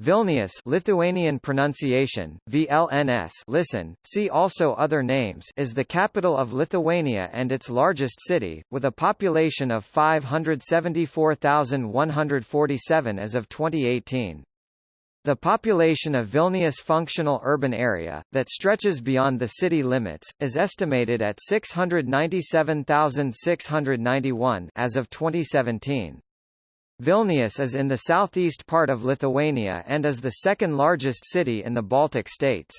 Vilnius Lithuanian pronunciation, VLNS listen, see also other names is the capital of Lithuania and its largest city, with a population of 574,147 as of 2018. The population of Vilnius functional urban area, that stretches beyond the city limits, is estimated at 697,691 as of 2017. Vilnius is in the southeast part of Lithuania and is the second largest city in the Baltic states.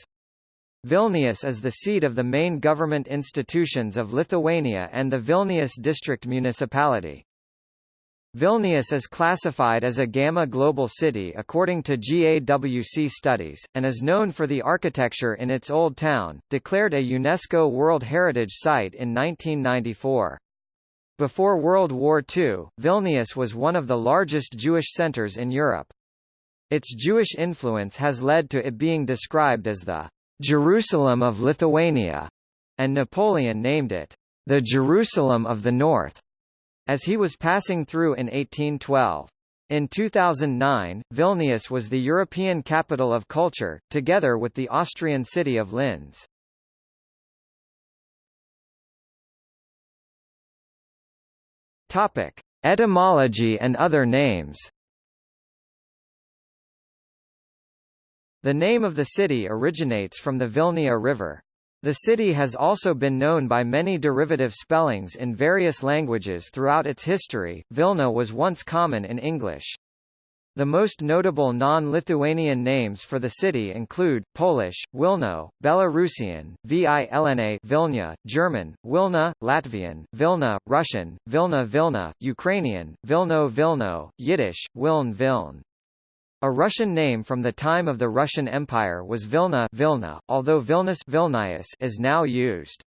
Vilnius is the seat of the main government institutions of Lithuania and the Vilnius district municipality. Vilnius is classified as a Gamma Global City according to GAWC studies, and is known for the architecture in its Old Town, declared a UNESCO World Heritage Site in 1994. Before World War II, Vilnius was one of the largest Jewish centers in Europe. Its Jewish influence has led to it being described as the Jerusalem of Lithuania, and Napoleon named it the Jerusalem of the North, as he was passing through in 1812. In 2009, Vilnius was the European capital of culture, together with the Austrian city of Linz. Topic: Etymology and other names. The name of the city originates from the Vilnia River. The city has also been known by many derivative spellings in various languages throughout its history. Vilna was once common in English. The most notable non-Lithuanian names for the city include, Polish, Wilno, Belarusian, Vilna Vilna, German, Wilna, Latvian, Vilna, Russian, Vilna Vilna, Ukrainian, Vilno Vilno, Yiddish, Wiln Viln. A Russian name from the time of the Russian Empire was Vilna Vilna, although Vilnius Vilnius is now used.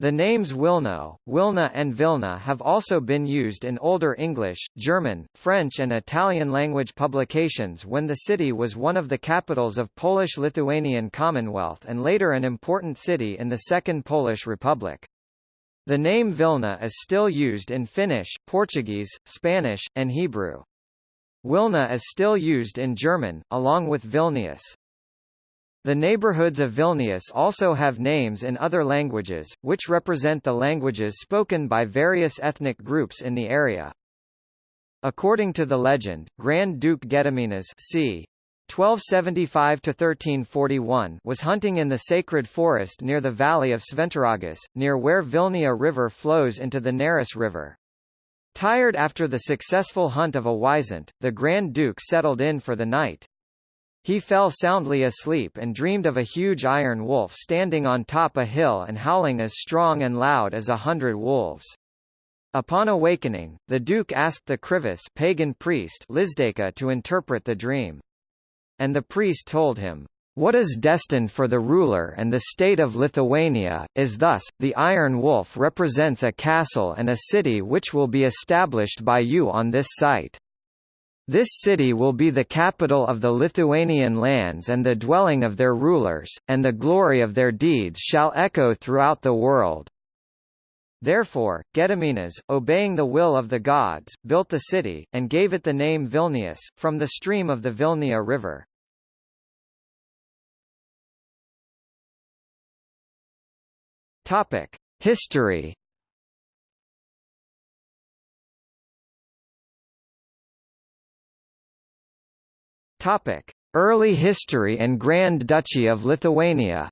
The names Wilno, Wilna and Vilna have also been used in Older English, German, French and Italian language publications when the city was one of the capitals of Polish-Lithuanian Commonwealth and later an important city in the Second Polish Republic. The name Vilna is still used in Finnish, Portuguese, Spanish, and Hebrew. Wilna is still used in German, along with Vilnius. The neighborhoods of Vilnius also have names in other languages, which represent the languages spoken by various ethnic groups in the area. According to the legend, Grand Duke Gediminas c. 1275–1341 was hunting in the sacred forest near the valley of Šventaragis, near where Vilnia River flows into the Neris River. Tired after the successful hunt of a wisent, the Grand Duke settled in for the night. He fell soundly asleep and dreamed of a huge iron wolf standing on top a hill and howling as strong and loud as a hundred wolves. Upon awakening, the Duke asked the Krivis pagan priest Lizdeka to interpret the dream. And the priest told him, what is destined for the ruler and the state of Lithuania, is thus, the Iron Wolf represents a castle and a city which will be established by you on this site. This city will be the capital of the Lithuanian lands and the dwelling of their rulers, and the glory of their deeds shall echo throughout the world. Therefore, Gediminas, obeying the will of the gods, built the city, and gave it the name Vilnius, from the stream of the Vilnia River. History Topic: Early history and Grand Duchy of Lithuania.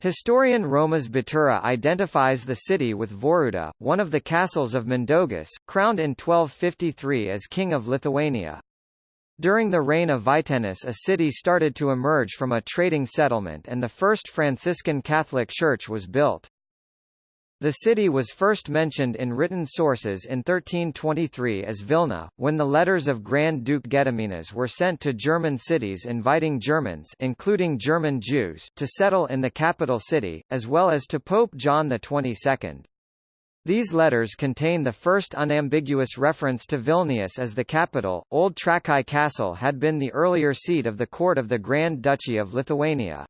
Historian Romas Batūra identifies the city with Voruta, one of the castles of Mindaugas, crowned in 1253 as King of Lithuania. During the reign of Vytenis a city started to emerge from a trading settlement and the first Franciscan Catholic church was built. The city was first mentioned in written sources in 1323 as Vilna, when the letters of Grand Duke Gediminas were sent to German cities inviting Germans including German Jews to settle in the capital city, as well as to Pope John XXII. These letters contain the first unambiguous reference to Vilnius as the capital. Old Trakai Castle had been the earlier seat of the court of the Grand Duchy of Lithuania.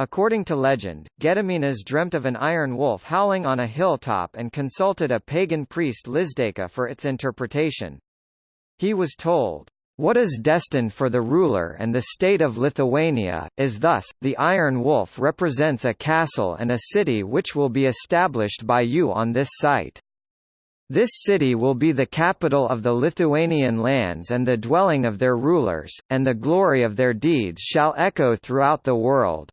According to legend, Gediminas dreamt of an iron wolf howling on a hilltop and consulted a pagan priest Lizdeka for its interpretation. He was told, what is destined for the ruler and the state of Lithuania, is thus, the Iron Wolf represents a castle and a city which will be established by you on this site. This city will be the capital of the Lithuanian lands and the dwelling of their rulers, and the glory of their deeds shall echo throughout the world.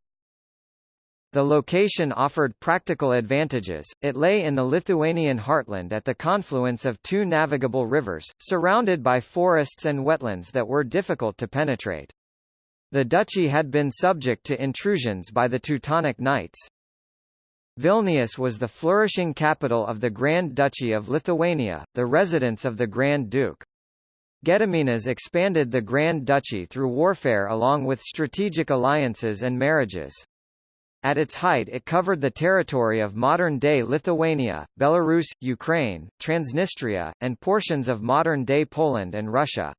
The location offered practical advantages, it lay in the Lithuanian heartland at the confluence of two navigable rivers, surrounded by forests and wetlands that were difficult to penetrate. The duchy had been subject to intrusions by the Teutonic Knights. Vilnius was the flourishing capital of the Grand Duchy of Lithuania, the residence of the Grand Duke. Gediminas expanded the Grand Duchy through warfare along with strategic alliances and marriages. At its height it covered the territory of modern-day Lithuania, Belarus, Ukraine, Transnistria, and portions of modern-day Poland and Russia.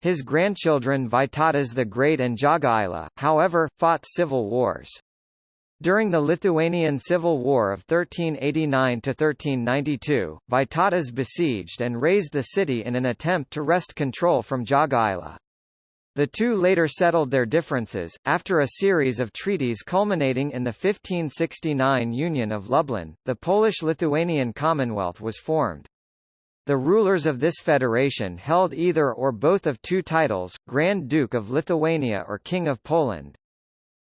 His grandchildren Vytautas the Great and Jogaila, however, fought civil wars. During the Lithuanian Civil War of 1389–1392, Vytautas besieged and razed the city in an attempt to wrest control from Jogaila. The two later settled their differences, after a series of treaties culminating in the 1569 Union of Lublin, the Polish-Lithuanian Commonwealth was formed. The rulers of this federation held either or both of two titles, Grand Duke of Lithuania or King of Poland.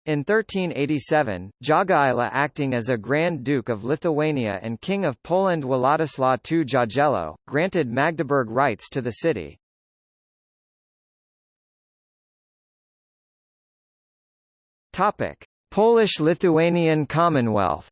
In 1387, Jogaila acting as a Grand Duke of Lithuania and King of Poland Władysław II Jagiello, granted Magdeburg rights to the city. Topic: Polish-Lithuanian Commonwealth.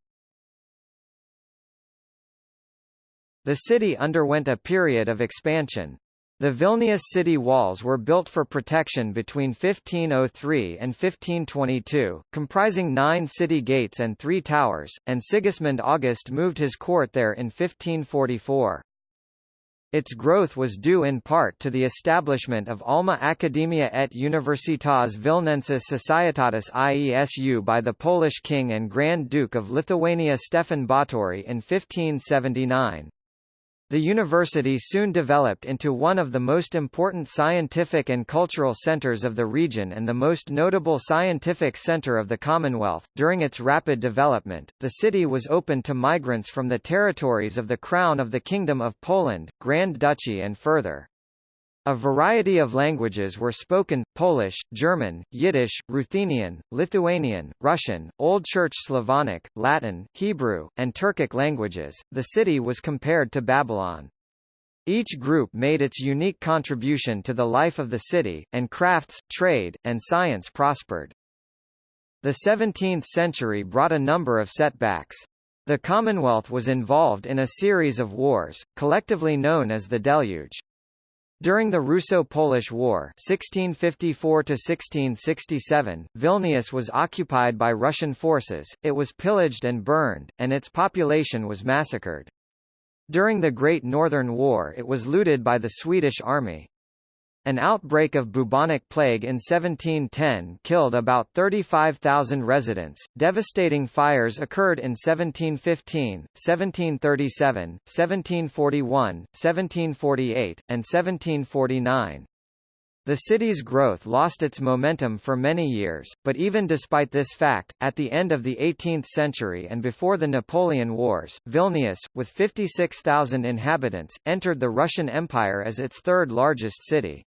The city underwent a period of expansion. The Vilnius city walls were built for protection between 1503 and 1522, comprising nine city gates and three towers, and Sigismund August moved his court there in 1544. Its growth was due in part to the establishment of Alma Academia et Universitas Vilnensis Societatis IESU by the Polish king and Grand Duke of Lithuania Stefan Batory in 1579. The university soon developed into one of the most important scientific and cultural centers of the region and the most notable scientific center of the Commonwealth. During its rapid development, the city was open to migrants from the territories of the Crown of the Kingdom of Poland, Grand Duchy and further. A variety of languages were spoken, Polish, German, Yiddish, Ruthenian, Lithuanian, Russian, Old Church Slavonic, Latin, Hebrew, and Turkic languages. The city was compared to Babylon. Each group made its unique contribution to the life of the city, and crafts, trade, and science prospered. The 17th century brought a number of setbacks. The Commonwealth was involved in a series of wars, collectively known as the Deluge. During the Russo-Polish War 1654–1667, Vilnius was occupied by Russian forces, it was pillaged and burned, and its population was massacred. During the Great Northern War it was looted by the Swedish army. An outbreak of bubonic plague in 1710 killed about 35,000 residents. Devastating fires occurred in 1715, 1737, 1741, 1748, and 1749. The city's growth lost its momentum for many years, but even despite this fact, at the end of the 18th century and before the Napoleon Wars, Vilnius, with 56,000 inhabitants, entered the Russian Empire as its third largest city.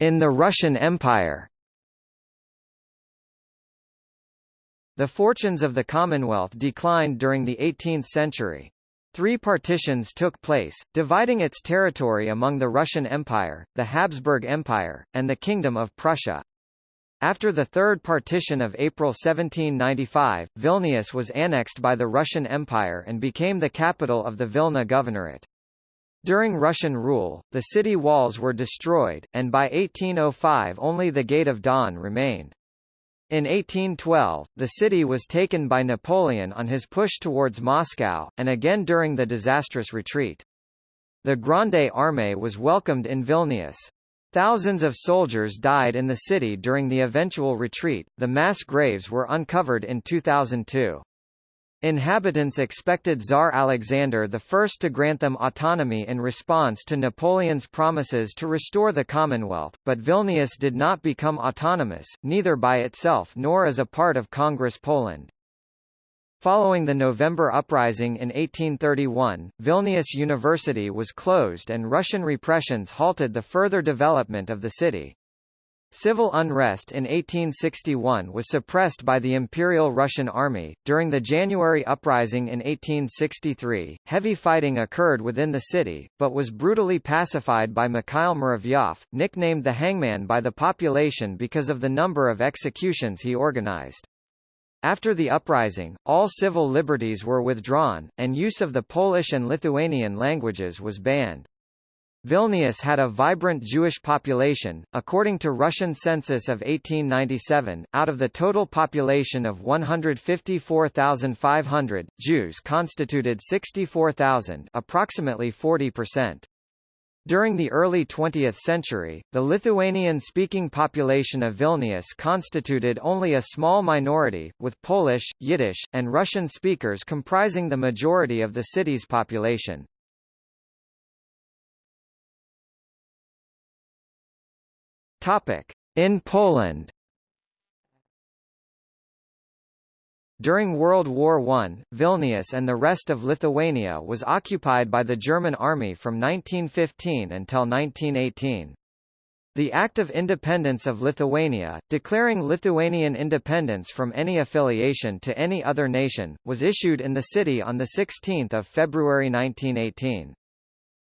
In the Russian Empire. The fortunes of the Commonwealth declined during the 18th century. Three partitions took place, dividing its territory among the Russian Empire, the Habsburg Empire, and the Kingdom of Prussia. After the Third Partition of April 1795, Vilnius was annexed by the Russian Empire and became the capital of the Vilna Governorate. During Russian rule, the city walls were destroyed, and by 1805 only the Gate of Dawn remained. In 1812, the city was taken by Napoleon on his push towards Moscow, and again during the disastrous retreat. The Grande Armée was welcomed in Vilnius. Thousands of soldiers died in the city during the eventual retreat. The mass graves were uncovered in 2002. Inhabitants expected Tsar Alexander I to grant them autonomy in response to Napoleon's promises to restore the Commonwealth, but Vilnius did not become autonomous, neither by itself nor as a part of Congress Poland. Following the November uprising in 1831, Vilnius University was closed and Russian repressions halted the further development of the city. Civil unrest in 1861 was suppressed by the Imperial Russian Army. During the January uprising in 1863, heavy fighting occurred within the city, but was brutally pacified by Mikhail Muravyov, nicknamed the Hangman by the population because of the number of executions he organized. After the uprising, all civil liberties were withdrawn, and use of the Polish and Lithuanian languages was banned. Vilnius had a vibrant Jewish population. According to Russian census of 1897, out of the total population of 154,500, Jews constituted 64,000, approximately 40%. During the early 20th century, the Lithuanian-speaking population of Vilnius constituted only a small minority, with Polish, Yiddish, and Russian speakers comprising the majority of the city's population. In Poland During World War I, Vilnius and the rest of Lithuania was occupied by the German army from 1915 until 1918. The Act of Independence of Lithuania, declaring Lithuanian independence from any affiliation to any other nation, was issued in the city on 16 February 1918.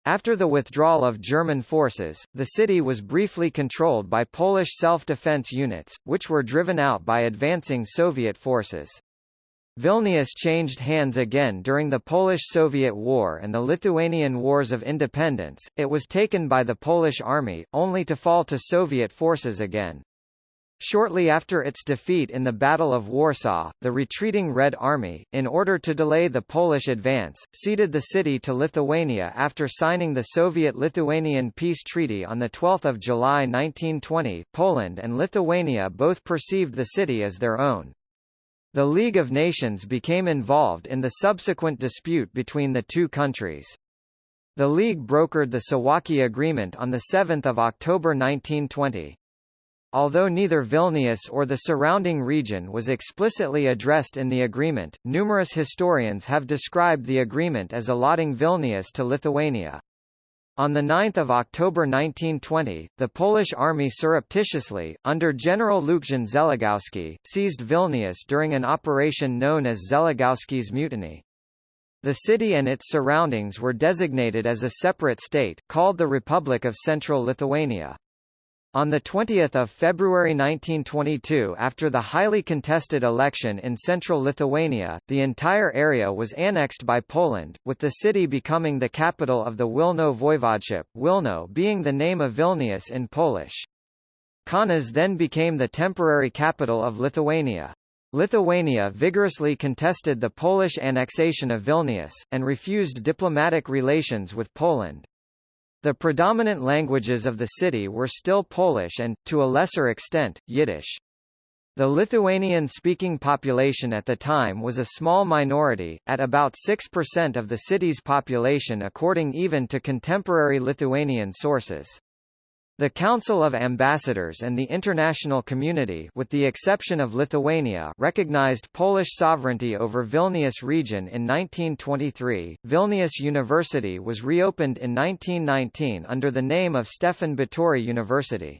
After the withdrawal of German forces, the city was briefly controlled by Polish self-defense units, which were driven out by advancing Soviet forces. Vilnius changed hands again during the Polish-Soviet War and the Lithuanian Wars of Independence, it was taken by the Polish army, only to fall to Soviet forces again. Shortly after its defeat in the Battle of Warsaw, the retreating Red Army, in order to delay the Polish advance, ceded the city to Lithuania after signing the Soviet-Lithuanian Peace Treaty on 12 July 1920 Poland and Lithuania both perceived the city as their own. The League of Nations became involved in the subsequent dispute between the two countries. The League brokered the Suwałki Agreement on 7 October 1920. Although neither Vilnius or the surrounding region was explicitly addressed in the agreement, numerous historians have described the agreement as allotting Vilnius to Lithuania. On 9 October 1920, the Polish army surreptitiously, under General Lucjan Zeligowski, seized Vilnius during an operation known as Zeligowski's Mutiny. The city and its surroundings were designated as a separate state, called the Republic of Central Lithuania. On 20 February 1922 after the highly contested election in central Lithuania, the entire area was annexed by Poland, with the city becoming the capital of the Wilno voivodeship Wilno being the name of Vilnius in Polish. Kaunas then became the temporary capital of Lithuania. Lithuania vigorously contested the Polish annexation of Vilnius, and refused diplomatic relations with Poland. The predominant languages of the city were still Polish and, to a lesser extent, Yiddish. The Lithuanian-speaking population at the time was a small minority, at about 6% of the city's population according even to contemporary Lithuanian sources. The Council of Ambassadors and the international community with the exception of Lithuania recognized Polish sovereignty over Vilnius region in 1923. Vilnius University was reopened in 1919 under the name of Stefan Batory University.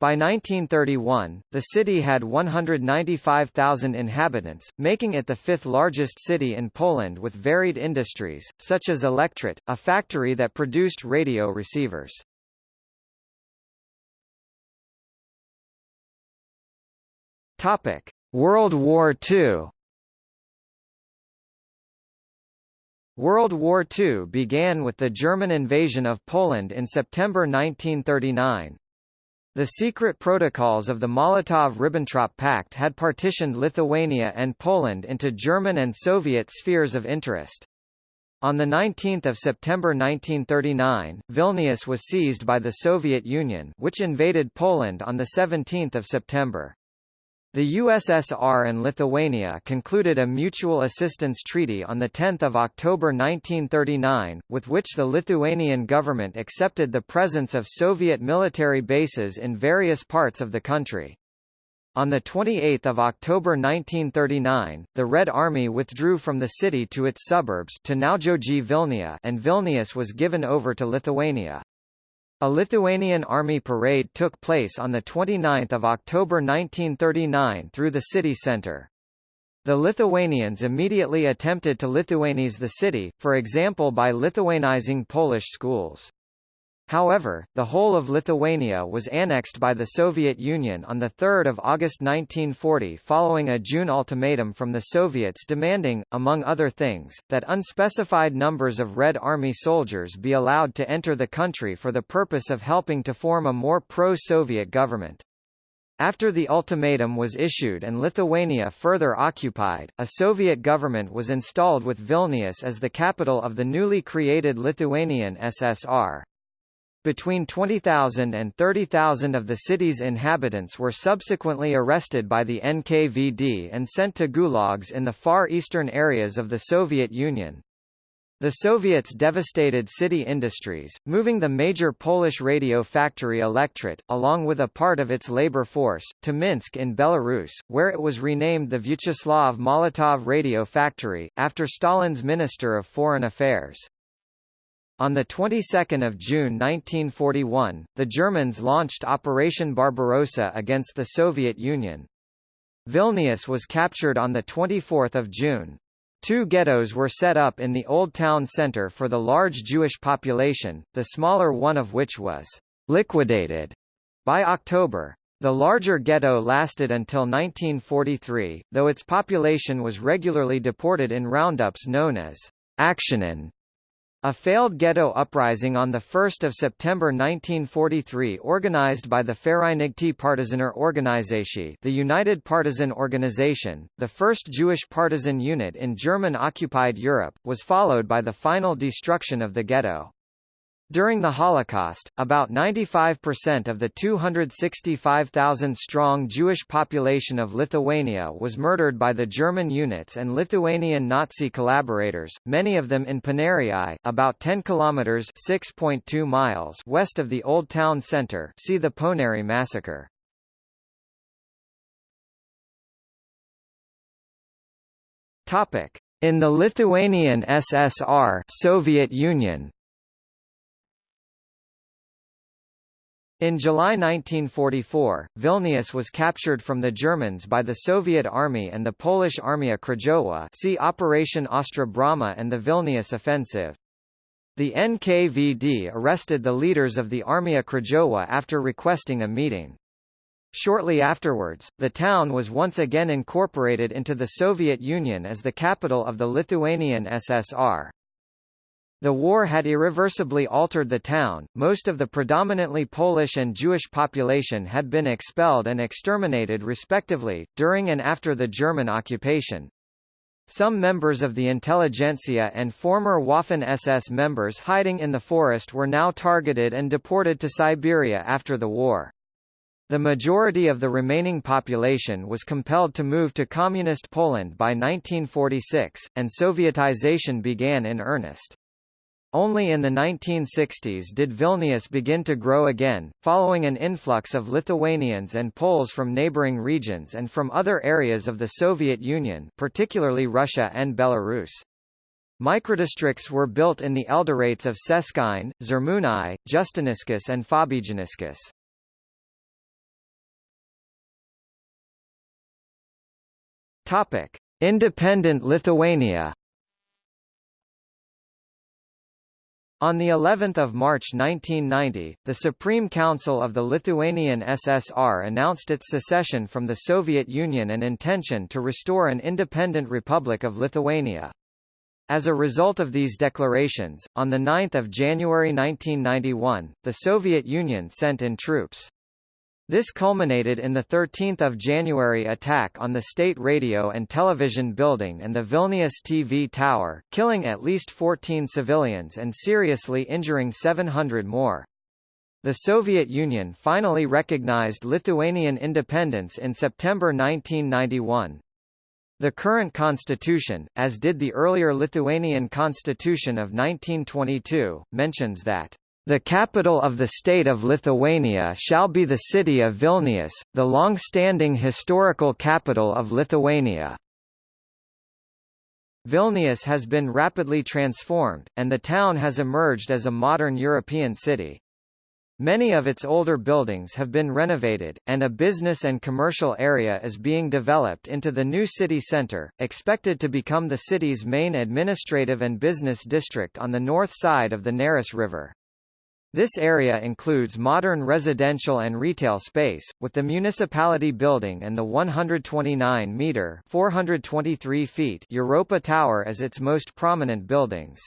By 1931, the city had 195,000 inhabitants, making it the fifth largest city in Poland with varied industries, such as Elektrit, a factory that produced radio receivers. Topic: World War II. World War II began with the German invasion of Poland in September 1939. The secret protocols of the Molotov–Ribbentrop Pact had partitioned Lithuania and Poland into German and Soviet spheres of interest. On 19 September 1939, Vilnius was seized by the Soviet Union which invaded Poland on 17 September. The USSR and Lithuania concluded a mutual assistance treaty on 10 October 1939, with which the Lithuanian government accepted the presence of Soviet military bases in various parts of the country. On 28 October 1939, the Red Army withdrew from the city to its suburbs to Naujoji Vilnia and Vilnius was given over to Lithuania. A Lithuanian army parade took place on 29 October 1939 through the city centre. The Lithuanians immediately attempted to Lithuanize the city, for example by Lithuanizing Polish schools. However, the whole of Lithuania was annexed by the Soviet Union on 3 August 1940 following a June ultimatum from the Soviets demanding, among other things, that unspecified numbers of Red Army soldiers be allowed to enter the country for the purpose of helping to form a more pro-Soviet government. After the ultimatum was issued and Lithuania further occupied, a Soviet government was installed with Vilnius as the capital of the newly created Lithuanian SSR. Between 20,000 and 30,000 of the city's inhabitants were subsequently arrested by the NKVD and sent to gulags in the far eastern areas of the Soviet Union. The Soviets devastated city industries, moving the major Polish radio factory Elektrit, along with a part of its labor force, to Minsk in Belarus, where it was renamed the Vyacheslav Molotov Radio Factory, after Stalin's Minister of Foreign Affairs. On the 22nd of June 1941, the Germans launched Operation Barbarossa against the Soviet Union. Vilnius was captured on the 24th of June. Two ghettos were set up in the Old Town Center for the large Jewish population, the smaller one of which was liquidated by October. The larger ghetto lasted until 1943, though its population was regularly deported in roundups known as Aktionen. A failed ghetto uprising on 1 September 1943 organized by the Vereinigte Partisaner Organisation the United Partisan Organization, the first Jewish partisan unit in German-occupied Europe, was followed by the final destruction of the ghetto. During the Holocaust, about 95% of the 265,000-strong Jewish population of Lithuania was murdered by the German units and Lithuanian Nazi collaborators, many of them in Paneriai, about 10 kilometers (6.2 miles) west of the old town center. See the Ponary massacre. Topic: In the Lithuanian SSR, Soviet Union. In July 1944, Vilnius was captured from the Germans by the Soviet Army and the Polish Armia Krajowa see Operation Ostra Brama and the Vilnius Offensive. The NKVD arrested the leaders of the Armia Krajowa after requesting a meeting. Shortly afterwards, the town was once again incorporated into the Soviet Union as the capital of the Lithuanian SSR. The war had irreversibly altered the town, most of the predominantly Polish and Jewish population had been expelled and exterminated respectively, during and after the German occupation. Some members of the intelligentsia and former Waffen-SS members hiding in the forest were now targeted and deported to Siberia after the war. The majority of the remaining population was compelled to move to Communist Poland by 1946, and Sovietization began in earnest. Only in the 1960s did Vilnius begin to grow again, following an influx of Lithuanians and Poles from neighboring regions and from other areas of the Soviet Union particularly Russia and Belarus. Microdistricts were built in the elderates of Seskine, Žirmūnai, Justiniškės and Fabijoniškės. Topic: Independent Lithuania On the 11th of March 1990, the Supreme Council of the Lithuanian SSR announced its secession from the Soviet Union and intention to restore an independent Republic of Lithuania. As a result of these declarations, on 9 January 1991, the Soviet Union sent in troops. This culminated in the 13th of January attack on the state radio and television building and the Vilnius TV tower, killing at least 14 civilians and seriously injuring 700 more. The Soviet Union finally recognized Lithuanian independence in September 1991. The current constitution, as did the earlier Lithuanian constitution of 1922, mentions that the capital of the state of Lithuania shall be the city of Vilnius, the long-standing historical capital of Lithuania. Vilnius has been rapidly transformed, and the town has emerged as a modern European city. Many of its older buildings have been renovated, and a business and commercial area is being developed into the new city centre, expected to become the city's main administrative and business district on the north side of the Neris River. This area includes modern residential and retail space, with the municipality building and the 129-metre (423 feet) Europa Tower as its most prominent buildings.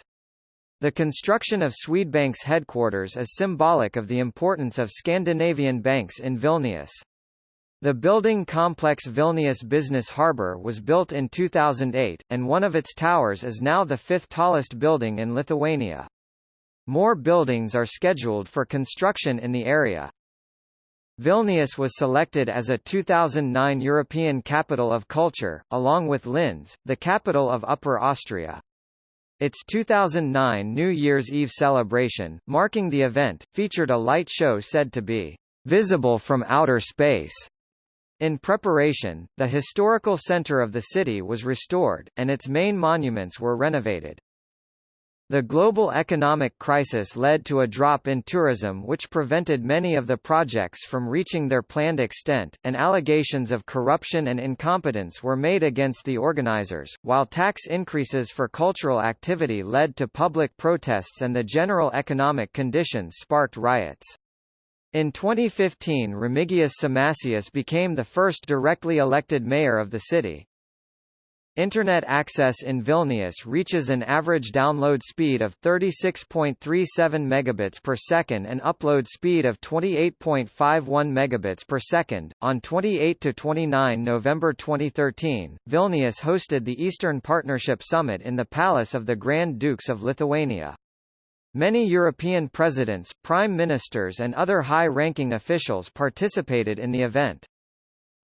The construction of Swedbank's headquarters is symbolic of the importance of Scandinavian banks in Vilnius. The building complex Vilnius Business Harbour was built in 2008, and one of its towers is now the fifth tallest building in Lithuania. More buildings are scheduled for construction in the area. Vilnius was selected as a 2009 European Capital of Culture, along with Linz, the capital of Upper Austria. Its 2009 New Year's Eve celebration, marking the event, featured a light show said to be visible from outer space. In preparation, the historical center of the city was restored, and its main monuments were renovated. The global economic crisis led to a drop in tourism which prevented many of the projects from reaching their planned extent, and allegations of corruption and incompetence were made against the organizers, while tax increases for cultural activity led to public protests and the general economic conditions sparked riots. In 2015 Remigijus Šimašius became the first directly elected mayor of the city. Internet access in Vilnius reaches an average download speed of 36.37 megabits per second and upload speed of 28.51 megabits per second. On 28 to 29 November 2013, Vilnius hosted the Eastern Partnership Summit in the Palace of the Grand Dukes of Lithuania. Many European presidents, prime ministers and other high-ranking officials participated in the event.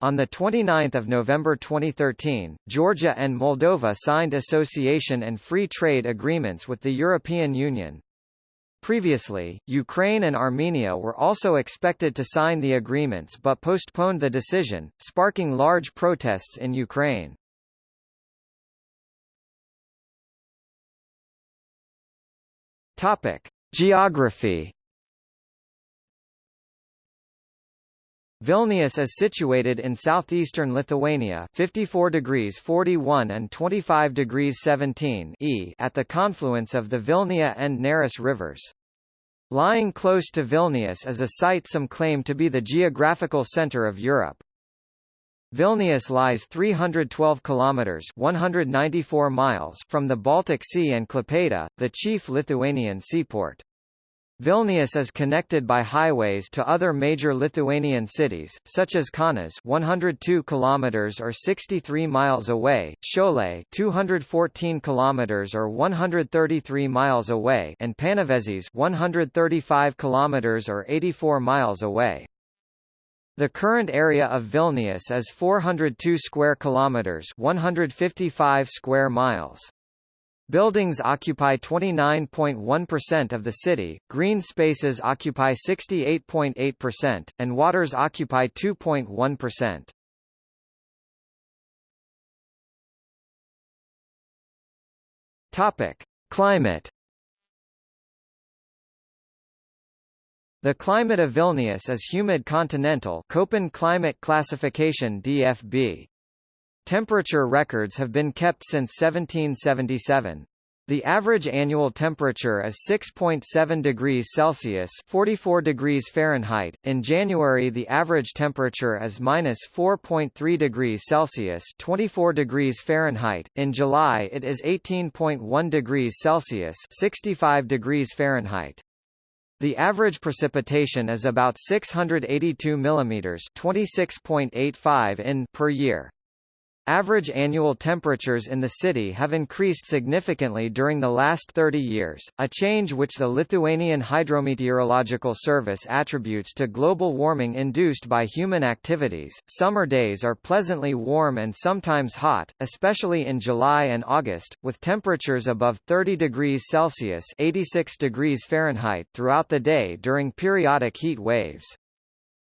On 29 November 2013, Georgia and Moldova signed association and free trade agreements with the European Union. Previously, Ukraine and Armenia were also expected to sign the agreements but postponed the decision, sparking large protests in Ukraine. Topic: Geography Vilnius is situated in southeastern Lithuania 54 degrees 41 and 25 degrees 17 e at the confluence of the Vilnia and Neris rivers. Lying close to Vilnius is a site some claim to be the geographical center of Europe. Vilnius lies 312 kilometers 194 miles from the Baltic Sea and Klaipėda, the chief Lithuanian seaport. Vilnius is connected by highways to other major Lithuanian cities, such as Kaunas 102 kilometers or 63 miles away, Šiauliai 214 kilometers or 133 miles away, and Panevėžys 135 kilometers or 84 miles away. The current area of Vilnius is 402 square kilometers, 155 square miles. Buildings occupy 29.1% of the city, green spaces occupy 68.8%, and waters occupy 2.1%. Topic: Climate. The climate of Vilnius is humid continental Köppen climate classification DFB. Temperature records have been kept since 1777. The average annual temperature is 6.7 degrees Celsius (44 degrees Fahrenheit). In January, the average temperature is minus 4.3 degrees Celsius (24 degrees Fahrenheit). In July, it is 18.1 degrees Celsius (65 degrees Fahrenheit). The average precipitation is about 682 millimeters (26.85 in) per year. Average annual temperatures in the city have increased significantly during the last 30 years, a change which the Lithuanian Hydrometeorological Service attributes to global warming induced by human activities. Summer days are pleasantly warm and sometimes hot, especially in July and August, with temperatures above 30 degrees Celsius (86 degrees Fahrenheit) throughout the day during periodic heat waves.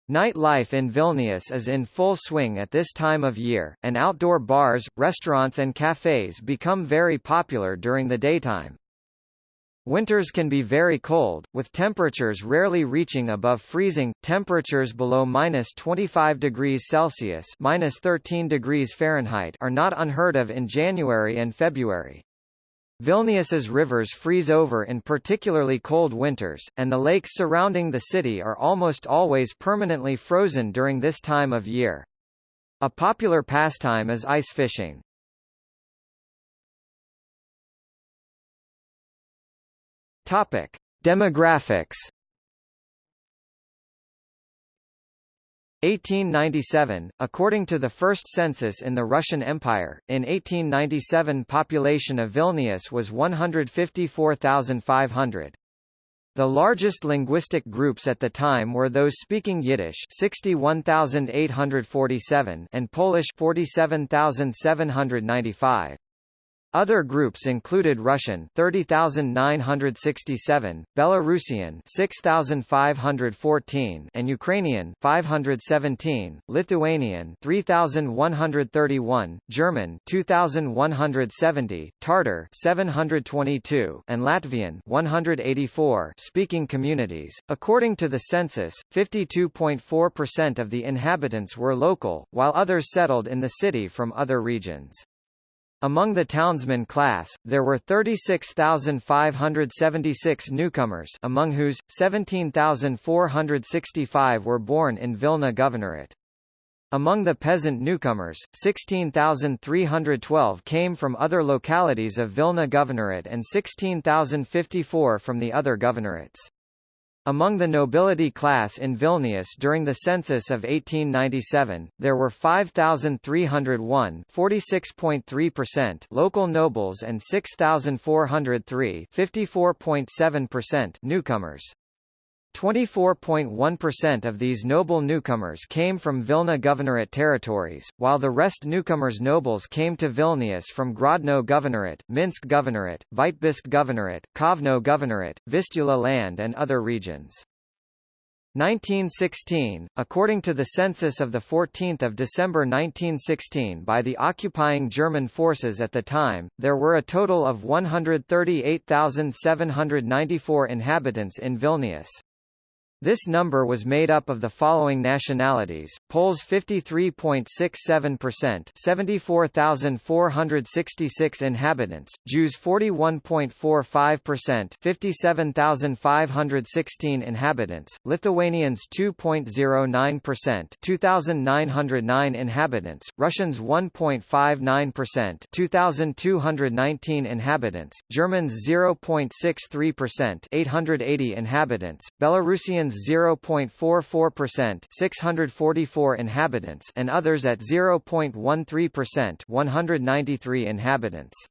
Nightlife in Vilnius is in full swing at this time of year, and outdoor bars, restaurants and cafes become very popular during the daytime. Winters can be very cold, with temperatures rarely reaching above freezing. Temperatures below minus 25 degrees Celsius minus 13 degrees Fahrenheit are not unheard of in January and February. Vilnius's rivers freeze over in particularly cold winters, and the lakes surrounding the city are almost always permanently frozen during this time of year. A popular pastime is ice fishing. Topic: Demographics 1897, according to the first census in the Russian Empire, in 1897 population of Vilnius was 154,500. The largest linguistic groups at the time were those speaking Yiddish 61,847 and Polish 47,795. Other groups included Russian 30,967, Belarusian 6,514 and Ukrainian 517, Lithuanian 3,131, German 2,170, Tartar 722 and Latvian 184 speaking communities. According to the census, 52.4% of the inhabitants were local, while others settled in the city from other regions. Among the townsman class, there were 36,576 newcomers among whose, 17,465 were born in Vilna Governorate. Among the peasant newcomers, 16,312 came from other localities of Vilna Governorate and 16,054 from the other governorates. Among the nobility class in Vilnius during the census of 1897, there were 5,301 46.3% local nobles and 6,403 54.7% newcomers. 24.1% of these noble newcomers came from Vilna Governorate territories, while the rest newcomers nobles came to Vilnius from Grodno Governorate, Minsk Governorate, Vitebsk Governorate, Kovno Governorate, Vistula land and other regions. 1916, according to the census of 14 December 1916 by the occupying German forces at the time, there were a total of 138,794 inhabitants in Vilnius. This number was made up of the following nationalities: Poles 53.67%, 74,466 inhabitants; Jews 41.45%, 57,516 inhabitants; Lithuanians 2.09%, 2,909 inhabitants; Russians 1.59%, 2,219 inhabitants; Germans 0.63%, 880 inhabitants; Belarusians 0.44%, 644 inhabitants, and others at 0.13%, 193 inhabitants.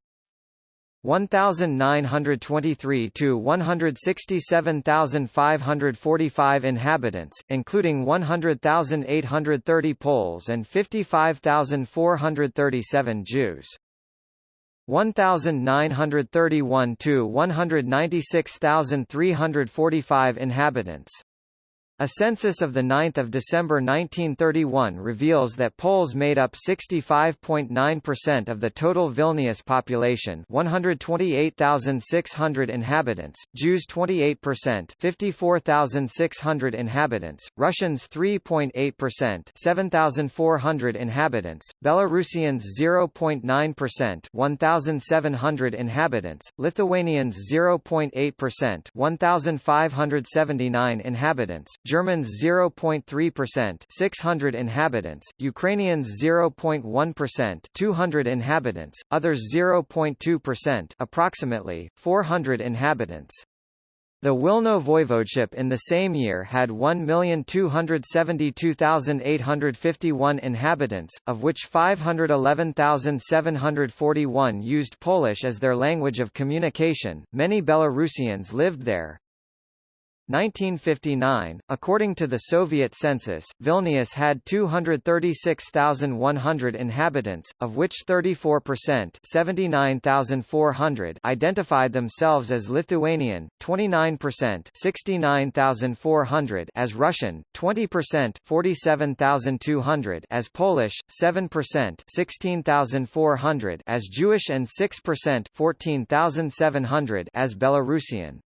1923 to 167,545 inhabitants, including 100,830 Poles and 55,437 Jews. 1931 to 196,345 inhabitants. A census of 9 December 1931 reveals that Poles made up 65.9% of the total Vilnius population 128,600 inhabitants, Jews 28% 54,600 inhabitants, Russians 3.8% 7,400 inhabitants, Belarusians 0.9% 1,700 inhabitants, Lithuanians 0.8% 1,579 inhabitants, Germans 0.3% 600 inhabitants, Ukrainians 0.1% 200 inhabitants, others 0.2% approximately 400 inhabitants. The Wilno voivodeship in the same year had 1,272,851 inhabitants, of which 511,741 used Polish as their language of communication. Many Belarusians lived there, 1959, according to the Soviet census, Vilnius had 236,100 inhabitants, of which 34% 79,400 identified themselves as Lithuanian, 29% 69,400 as Russian, 20% 47,200 as Polish, 7% 16,400 as Jewish and 6% 14,700 as Belarusian.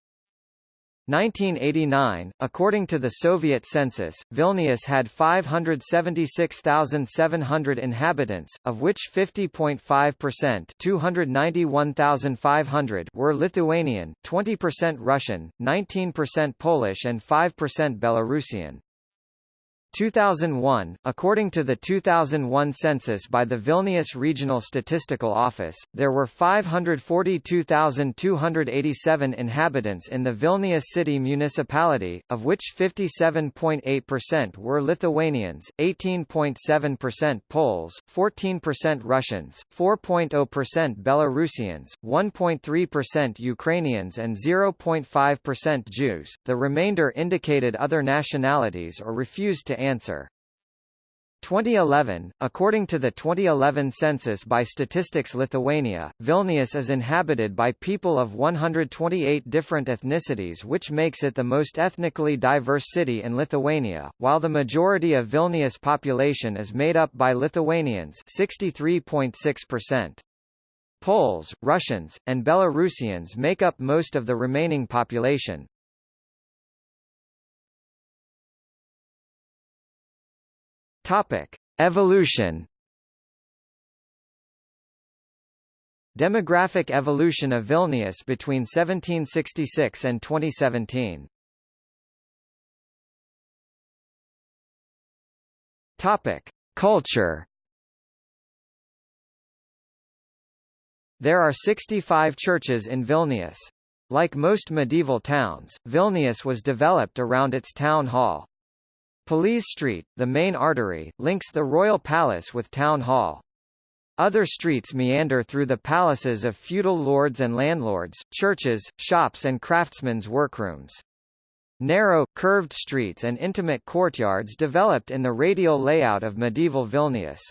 1989, according to the Soviet census, Vilnius had 576,700 inhabitants, of which 50.5% 291,500 were Lithuanian, 20% Russian, 19% Polish and 5% Belarusian. 2001, according to the 2001 census by the Vilnius Regional Statistical Office, there were 542,287 inhabitants in the Vilnius city municipality, of which 57.8% were Lithuanians, 18.7% Poles, 14% Russians, 4.0% Belarusians, 1.3% Ukrainians and 0.5% Jews. The remainder indicated other nationalities or refused to answer. 2011, according to the 2011 census by Statistics Lithuania, Vilnius is inhabited by people of 128 different ethnicities which makes it the most ethnically diverse city in Lithuania, while the majority of Vilnius population is made up by Lithuanians 63.6%. Poles, Russians, and Belarusians make up most of the remaining population. Topic: Evolution. Demographic evolution of Vilnius between 1766 and 2017. Topic: Culture. There are 65 churches in Vilnius. Like most medieval towns, Vilnius was developed around its town hall. Pilies Street, the main artery, links the Royal Palace with Town Hall. Other streets meander through the palaces of feudal lords and landlords, churches, shops and craftsmen's workrooms. Narrow, curved streets and intimate courtyards developed in the radial layout of medieval Vilnius.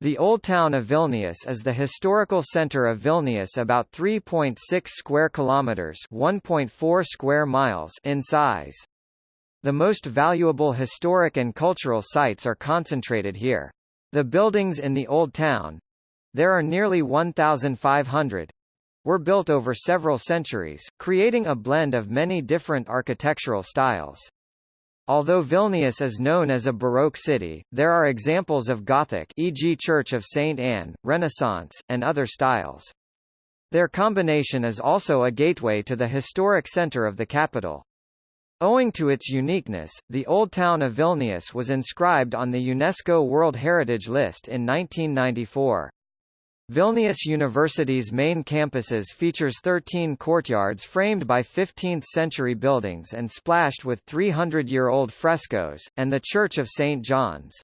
The Old Town of Vilnius is the historical center of Vilnius about 3.6 square kilometers, 1.4 square miles in size. The most valuable historic and cultural sites are concentrated here. The buildings in the Old Town—there are nearly 1,500, were built over several centuries, creating a blend of many different architectural styles. Although Vilnius is known as a Baroque city, there are examples of Gothic e.g. Church of St. Anne, Renaissance, and other styles. Their combination is also a gateway to the historic center of the capital. Owing to its uniqueness, the Old Town of Vilnius was inscribed on the UNESCO World Heritage List in 1994. Vilnius University's main campuses features 13 courtyards framed by 15th-century buildings and splashed with 300-year-old frescoes, and the Church of St. John's.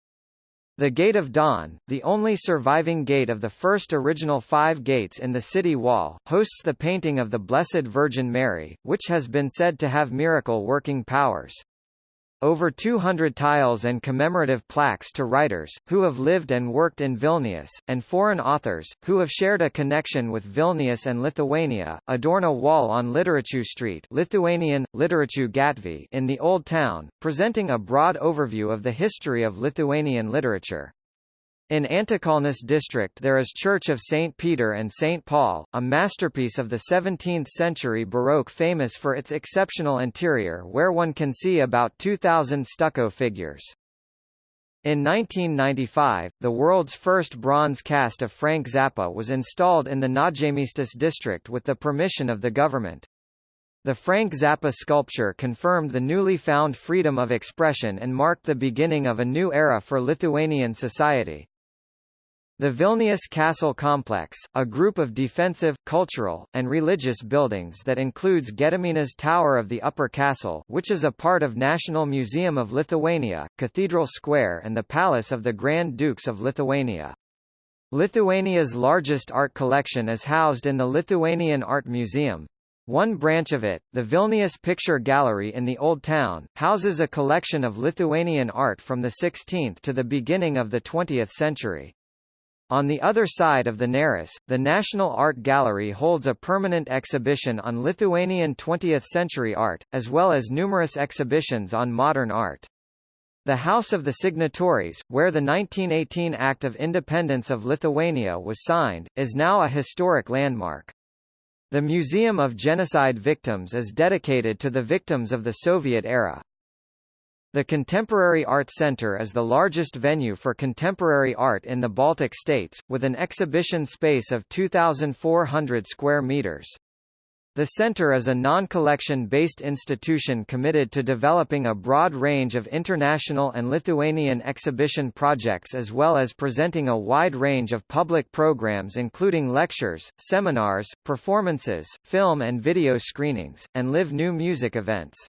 The Gate of Dawn, the only surviving gate of the first original five gates in the city wall, hosts the painting of the Blessed Virgin Mary, which has been said to have miracle-working powers. Over 200 tiles and commemorative plaques to writers, who have lived and worked in Vilnius, and foreign authors, who have shared a connection with Vilnius and Lithuania, adorn a wall on Literatų Street Lithuanian, Gatvė in the Old Town, presenting a broad overview of the history of Lithuanian literature. In Antakalnis district there is Church of St. Peter and St. Paul, a masterpiece of the 17th-century Baroque famous for its exceptional interior where one can see about 2,000 stucco figures. In 1995, the world's first bronze cast of Frank Zappa was installed in the Naujamiestis district with the permission of the government. The Frank Zappa sculpture confirmed the newly found freedom of expression and marked the beginning of a new era for Lithuanian society. The Vilnius Castle Complex, a group of defensive, cultural, and religious buildings that includes Gediminas Tower of the Upper Castle which is a part of National Museum of Lithuania, Cathedral Square and the Palace of the Grand Dukes of Lithuania. Lithuania's largest art collection is housed in the Lithuanian Art Museum. One branch of it, the Vilnius Picture Gallery in the Old Town, houses a collection of Lithuanian art from the 16th to the beginning of the 20th century. On the other side of the Neris, the National Art Gallery holds a permanent exhibition on Lithuanian 20th-century art, as well as numerous exhibitions on modern art. The House of the Signatories, where the 1918 Act of Independence of Lithuania was signed, is now a historic landmark. The Museum of Genocide Victims is dedicated to the victims of the Soviet era. The Contemporary Art Center is the largest venue for contemporary art in the Baltic states, with an exhibition space of 2,400 square meters. The center is a non-collection-based institution committed to developing a broad range of international and Lithuanian exhibition projects as well as presenting a wide range of public programs including lectures, seminars, performances, film and video screenings, and live new music events.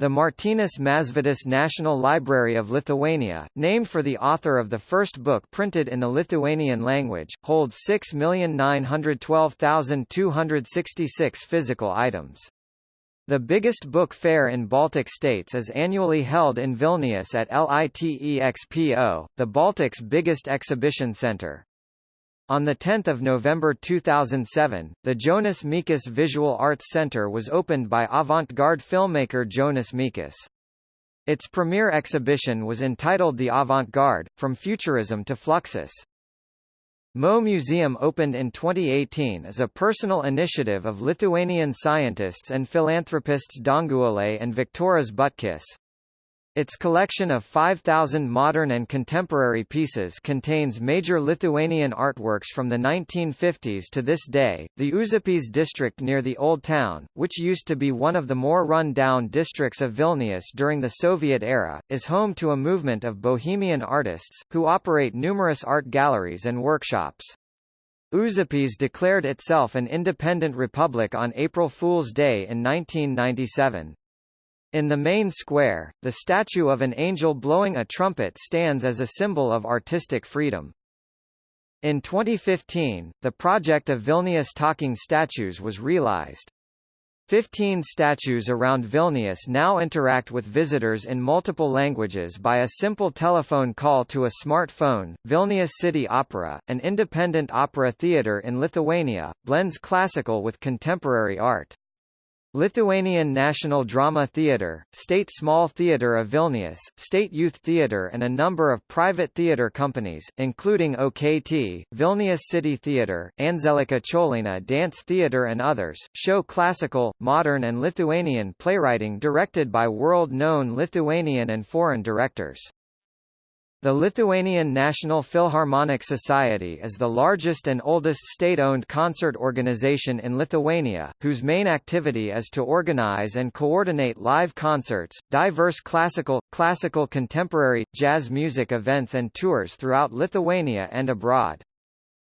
The Martynas Mažvydas National Library of Lithuania, named for the author of the first book printed in the Lithuanian language, holds 6,912,266 physical items. The biggest book fair in Baltic states is annually held in Vilnius at LITEXPO, the Baltic's biggest exhibition center. On 10 November 2007, the Jonas Mekas Visual Arts Center was opened by avant-garde filmmaker Jonas Mekas. Its premiere exhibition was entitled The Avant-Garde, From Futurism to Fluxus. Mo Museum opened in 2018 as a personal initiative of Lithuanian scientists and philanthropists Danguolė and Viktoras Butkus. Its collection of 5,000 modern and contemporary pieces contains major Lithuanian artworks from the 1950s to this day. The Užupis district near the Old Town, which used to be one of the more run-down districts of Vilnius during the Soviet era, is home to a movement of bohemian artists, who operate numerous art galleries and workshops. Užupis declared itself an independent republic on April Fool's Day in 1997. In the main square, the statue of an angel blowing a trumpet stands as a symbol of artistic freedom. In 2015, the project of Vilnius talking statues was realized. Fifteen statues around Vilnius now interact with visitors in multiple languages by a simple telephone call to a smartphone. Vilnius City Opera, an independent opera theatre in Lithuania, blends classical with contemporary art. Lithuanian National Drama Theatre, State Small Theatre of Vilnius, State Youth Theatre and a number of private theatre companies, including OKT, Vilnius City Theatre, Anzelika Cholina Dance Theatre and others, show classical, modern and Lithuanian playwriting directed by world-known Lithuanian and foreign directors. The Lithuanian National Philharmonic Society is the largest and oldest state-owned concert organization in Lithuania, whose main activity is to organize and coordinate live concerts, diverse classical, classical contemporary, jazz music events and tours throughout Lithuania and abroad.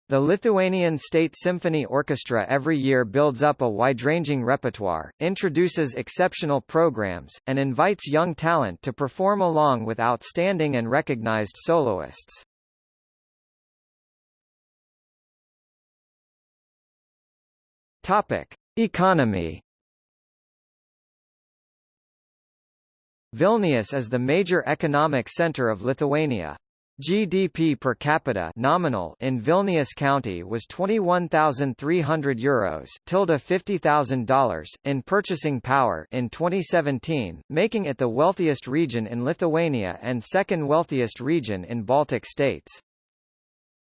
The Lithuanian State Symphony Orchestra every year builds up a wide-ranging repertoire, introduces exceptional programs, and invites young talent to perform along with outstanding and recognized soloists. Topic: Economy Vilnius is the major economic center of Lithuania. GDP per capita nominal in Vilnius County was 21,300 euros, tilde $50,000 in purchasing power in 2017, making it the wealthiest region in Lithuania and second wealthiest region in Baltic states.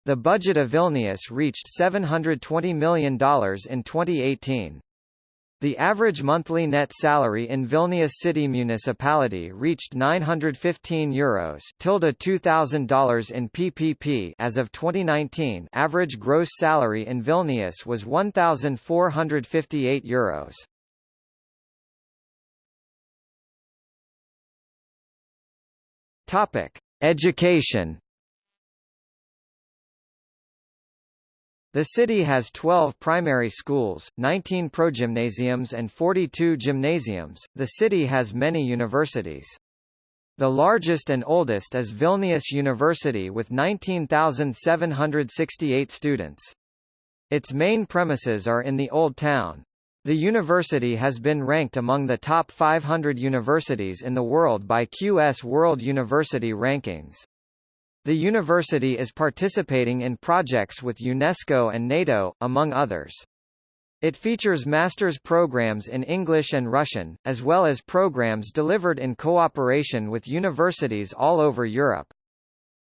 The budget of Vilnius reached $720 million in 2018. The average monthly net salary in Vilnius city municipality reached 915 euros tilde $2,000 in PPP as of 2019 average gross salary in Vilnius was 1,458 euros. Topic: Education The city has 12 primary schools, 19 progymnasiums and 42 gymnasiums. The city has many universities. The largest and oldest is Vilnius University with 19,768 students. Its main premises are in the Old Town. The university has been ranked among the top 500 universities in the world by QS World University Rankings. The university is participating in projects with UNESCO and NATO, among others. It features master's programs in English and Russian, as well as programs delivered in cooperation with universities all over Europe.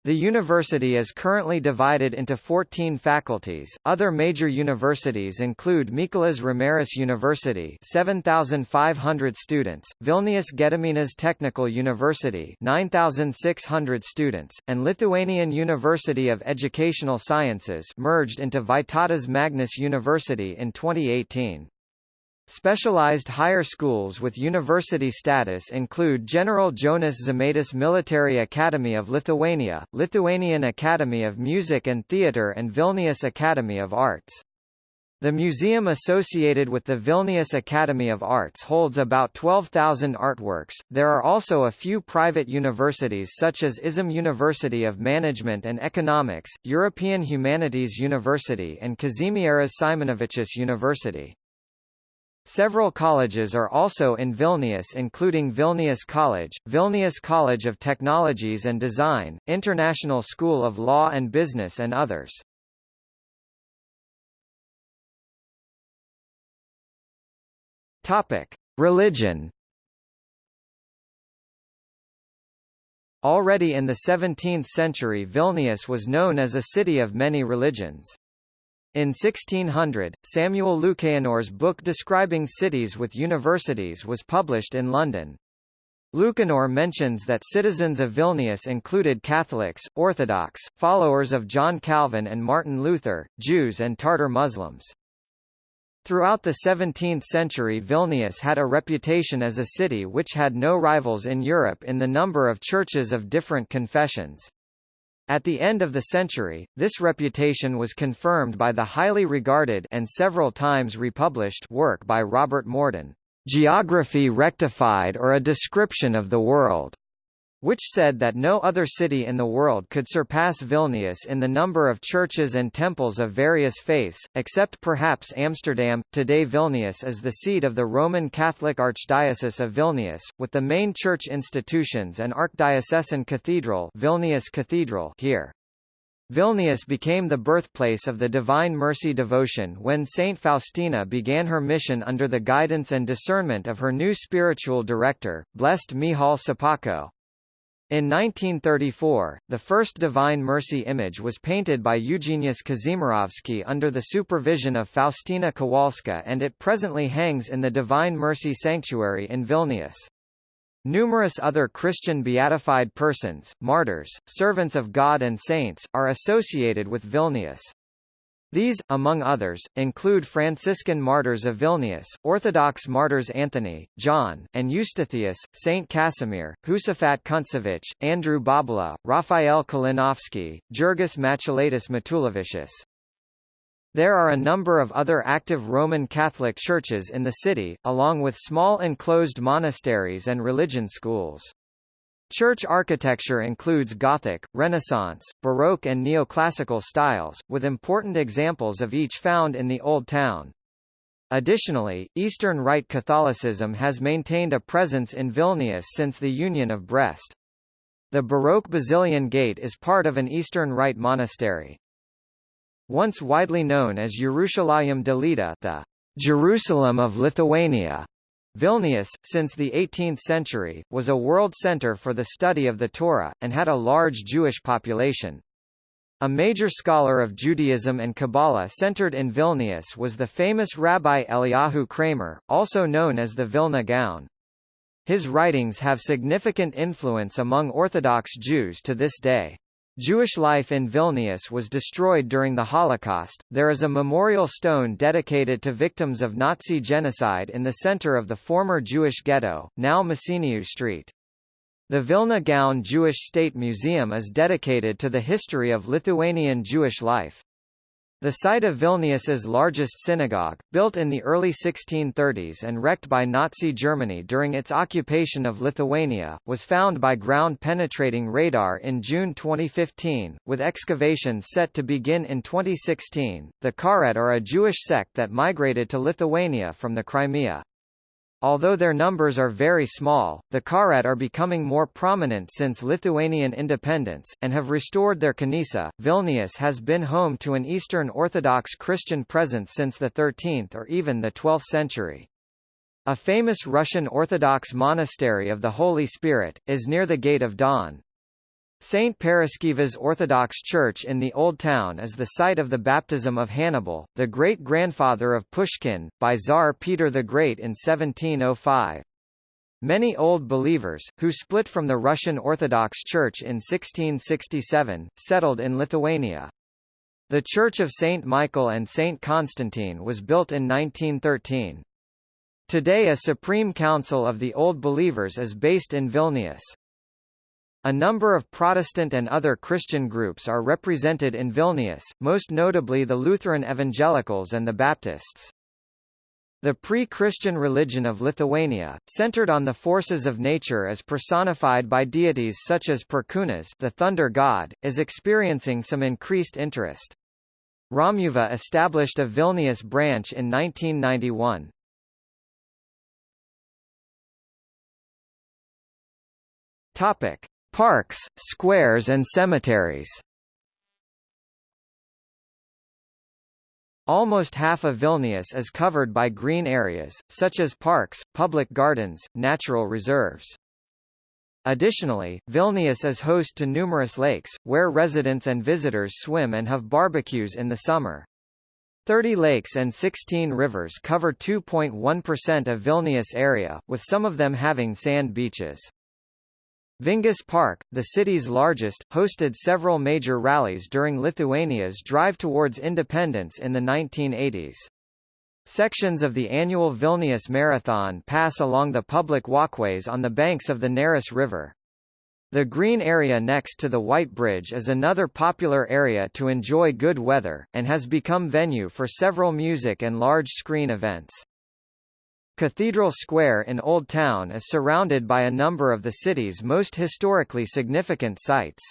The university is currently divided into 14 faculties. Other major universities include Mykolas Romeris University, 7,500 students; Vilnius Gediminas Technical University, 9,600 students; and Lithuanian University of Educational Sciences, merged into Vytautas Magnus University in 2018. Specialized higher schools with university status include General Jonas Žemaitis Military Academy of Lithuania, Lithuanian Academy of Music and Theatre and Vilnius Academy of Arts. The museum associated with the Vilnius Academy of Arts holds about 12,000 artworks. There are also a few private universities such as ISM University of Management and Economics, European Humanities University and Kazimieras Simonavičius University. Several colleges are also in Vilnius including Vilnius College, Vilnius College of Technologies and Design, International School of Law and Business and others. Topic: Religion. Already in the 17th century Vilnius was known as a city of many religions. In 1600, Samuel Lewkenor's book describing cities with universities was published in London. Lucanor mentions that citizens of Vilnius included Catholics, Orthodox, followers of John Calvin and Martin Luther, Jews and Tartar Muslims. Throughout the 17th century Vilnius had a reputation as a city which had no rivals in Europe in the number of churches of different confessions. At the end of the century, this reputation was confirmed by the highly regarded and several times republished work by Robert Morden, Geography Rectified or a Description of the World which said that no other city in the world could surpass Vilnius in the number of churches and temples of various faiths, except perhaps Amsterdam. Today Vilnius is the seat of the Roman Catholic Archdiocese of Vilnius, with the main church institutions and archdiocesan cathedral, Vilnius Cathedral here. Vilnius became the birthplace of the Divine Mercy devotion when Saint Faustina began her mission under the guidance and discernment of her new spiritual director, Blessed Michał Sopoćko. In 1934, the first Divine Mercy image was painted by Eugeniusz Kazimierowski under the supervision of Faustina Kowalska and it presently hangs in the Divine Mercy Sanctuary in Vilnius. Numerous other Christian beatified persons, martyrs, servants of God and saints, are associated with Vilnius. These, among others, include Franciscan martyrs of Vilnius, Orthodox martyrs Anthony, John, and Eustathius, Saint Casimir, Josaphat Kuntsevich, Andrew Bobola, Raphael Kalinowski, Jurgis Matulaitis Matulevicius. There are a number of other active Roman Catholic churches in the city, along with small enclosed monasteries and religion schools. Church architecture includes Gothic, Renaissance, Baroque and Neoclassical styles, with important examples of each found in the Old Town. Additionally, Eastern Rite Catholicism has maintained a presence in Vilnius since the Union of Brest. The Baroque Basilian Gate is part of an Eastern Rite monastery. Once widely known as Jerusalem de Lita the Jerusalem of Lithuania, Vilnius, since the 18th century, was a world center for the study of the Torah, and had a large Jewish population. A major scholar of Judaism and Kabbalah centered in Vilnius was the famous Rabbi Eliyahu Kramer, also known as the Vilna Gaon. His writings have significant influence among Orthodox Jews to this day. Jewish life in Vilnius was destroyed during the Holocaust. There is a memorial stone dedicated to victims of Nazi genocide in the center of the former Jewish ghetto, now Mėsinių Street. The Vilna Gaon Jewish State Museum is dedicated to the history of Lithuanian Jewish life. The site of Vilnius's largest synagogue, built in the early 1630s and wrecked by Nazi Germany during its occupation of Lithuania, was found by ground-penetrating radar in June 2015, with excavations set to begin in 2016. The Karet are a Jewish sect that migrated to Lithuania from the Crimea. Although their numbers are very small, the Karet are becoming more prominent since Lithuanian independence, and have restored their Kanisa. Vilnius has been home to an Eastern Orthodox Christian presence since the 13th or even the 12th century. A famous Russian Orthodox monastery of the Holy Spirit, is near the Gate of Dawn. St. Paraskeva's Orthodox Church in the Old Town is the site of the baptism of Hannibal, the great-grandfather of Pushkin, by Tsar Peter the Great in 1705. Many Old Believers, who split from the Russian Orthodox Church in 1667, settled in Lithuania. The Church of St. Michael and St. Constantine was built in 1913. Today a Supreme Council of the Old Believers is based in Vilnius. A number of Protestant and other Christian groups are represented in Vilnius, most notably the Lutheran Evangelicals and the Baptists. The pre-Christian religion of Lithuania, centered on the forces of nature as personified by deities such as Perkūnas the thunder god, is experiencing some increased interest. Romuva established a Vilnius branch in 1991. Topic: Parks, squares and cemeteries Almost half of Vilnius is covered by green areas, such as parks, public gardens, natural reserves. Additionally, Vilnius is host to numerous lakes, where residents and visitors swim and have barbecues in the summer. 30 lakes and 16 rivers cover 2.1% of Vilnius area, with some of them having sand beaches. Vingis Park, the city's largest, hosted several major rallies during Lithuania's drive towards independence in the 1980s. Sections of the annual Vilnius Marathon pass along the public walkways on the banks of the Neris River. The green area next to the White Bridge is another popular area to enjoy good weather, and has become venue for several music and large-screen events. Cathedral Square in Old Town is surrounded by a number of the city's most historically significant sites.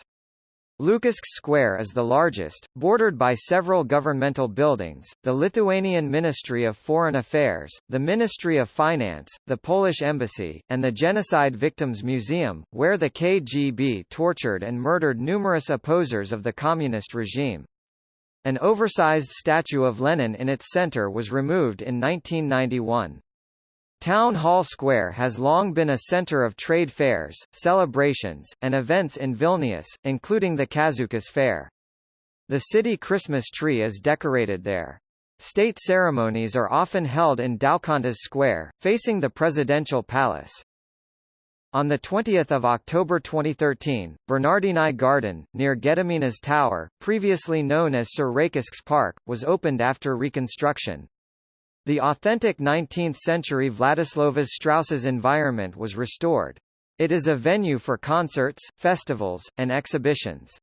Lukiškės Square is the largest, bordered by several governmental buildings, the Lithuanian Ministry of Foreign Affairs, the Ministry of Finance, the Polish Embassy, and the Genocide Victims Museum, where the KGB tortured and murdered numerous opposers of the communist regime. An oversized statue of Lenin in its center was removed in 1991. Town Hall Square has long been a center of trade fairs, celebrations, and events in Vilnius, including the Kaziukas Fair. The city Christmas tree is decorated there. State ceremonies are often held in Daukantas Square, facing the presidential palace. On 20 October 2013, Bernardinai Garden, near Gediminas Tower, previously known as Sereikiškės Park, was opened after reconstruction. The authentic 19th-century Vladislovas Strauss's environment was restored. It is a venue for concerts, festivals, and exhibitions.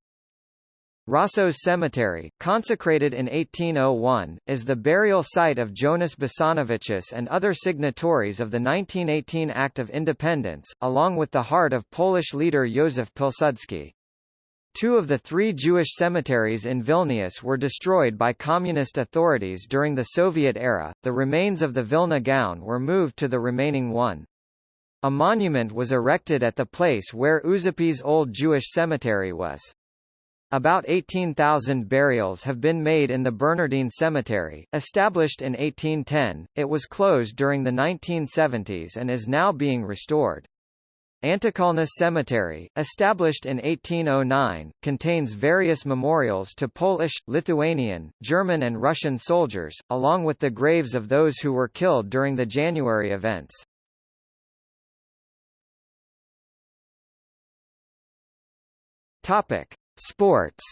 Rasos Cemetery, consecrated in 1801, is the burial site of Jonas Basanavičius and other signatories of the 1918 Act of Independence, along with the heart of Polish leader Józef Pilsudski. Two of the three Jewish cemeteries in Vilnius were destroyed by communist authorities during the Soviet era, the remains of the Vilna Gaon were moved to the remaining one. A monument was erected at the place where Užupis old Jewish cemetery was. About 18,000 burials have been made in the Bernardine Cemetery. Established in 1810, it was closed during the 1970s and is now being restored. Antakalnis Cemetery, established in 1809, contains various memorials to Polish, Lithuanian, German and Russian soldiers, along with the graves of those who were killed during the January events. Topic: Sports.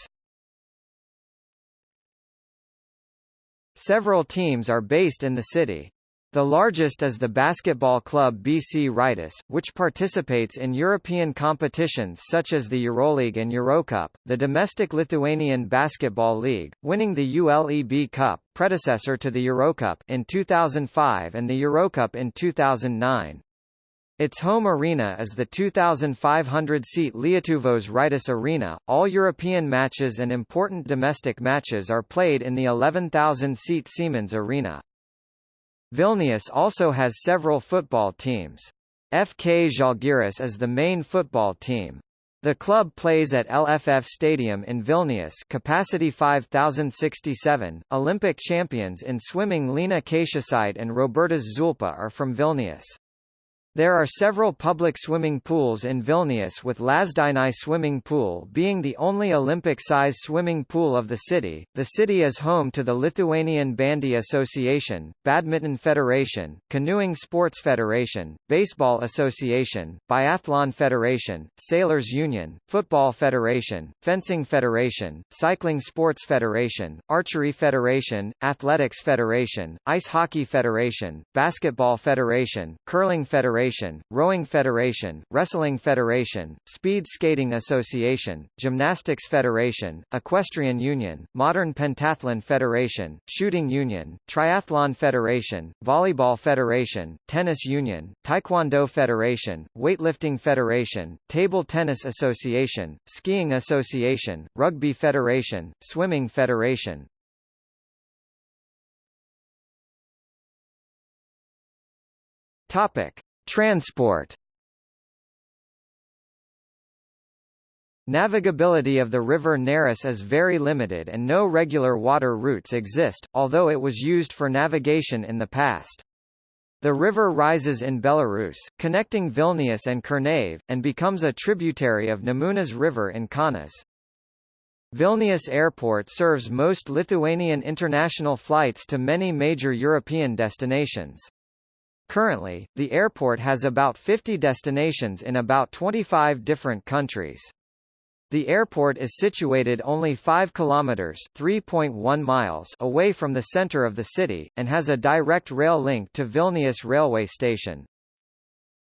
Several teams are based in the city. The largest is the basketball club BC Rytas, which participates in European competitions such as the EuroLeague and Eurocup, the domestic Lithuanian Basketball League, winning the ULEB Cup, predecessor to the Eurocup, in 2005 and the Eurocup in 2009. Its home arena is the 2,500-seat Lietuvos Rytas Arena. All European matches and important domestic matches are played in the 11,000-seat Siemens Arena. Vilnius also has several football teams. FK Žalgiris is the main football team. The club plays at LFF Stadium in Vilnius capacity 5067. Olympic champions in swimming Lina Kačiušytė and Robertas Žulpa are from Vilnius. There are several public swimming pools in Vilnius with Lazdynai swimming pool being the only Olympic-size swimming pool of the city. The city is home to the Lithuanian Bandy Association, Badminton Federation, Canoeing Sports Federation, Baseball Association, Biathlon Federation, Sailors Union, Football Federation, Fencing Federation, Cycling Sports Federation, Archery Federation, Athletics Federation, Ice Hockey Federation, Basketball Federation, Curling Federation Federation, Rowing Federation, Wrestling Federation, Speed Skating Association, Gymnastics Federation, Equestrian Union, Modern Pentathlon Federation, Shooting Union, Triathlon Federation, Volleyball Federation, Tennis Union, Taekwondo Federation, Weightlifting Federation, Table Tennis Association, Skiing Association, Rugby Federation, Swimming Federation, Topic: Transport Navigability of the river Neris is very limited and no regular water routes exist, although it was used for navigation in the past. The river rises in Belarus, connecting Vilnius and Kernavė, and becomes a tributary of Nemunas River in Kaunas. Vilnius Airport serves most Lithuanian international flights to many major European destinations. Currently, the airport has about 50 destinations in about 25 different countries. The airport is situated only 5 kilometers (3.1 miles) away from the center of the city and has a direct rail link to Vilnius railway station.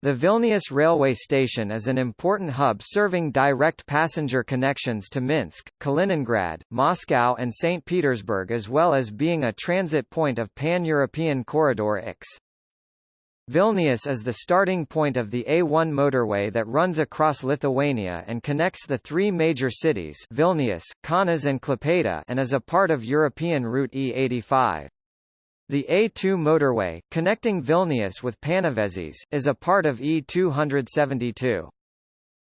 The Vilnius railway station is an important hub serving direct passenger connections to Minsk, Kaliningrad, Moscow and St. Petersburg as well as being a transit point of Pan-European Corridor IX. Vilnius is the starting point of the A1 motorway that runs across Lithuania and connects the three major cities Vilnius, Kaunas and Klaipėda and is a part of European Route E85. The A2 motorway, connecting Vilnius with Panevėžys, is a part of E272.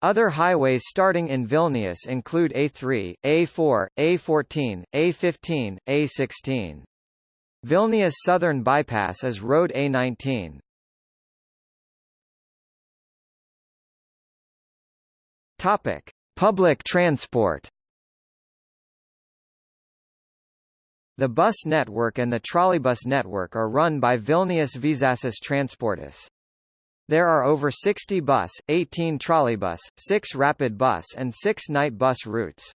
Other highways starting in Vilnius include A3, A4, A14, A15, A16. Vilnius Southern Bypass is Road A19. Topic: Public transport. The bus network and the trolleybus network are run by Vilnius Viešasis Transportas. There are over 60 bus, 18 trolleybus, 6 rapid bus and 6 night bus routes.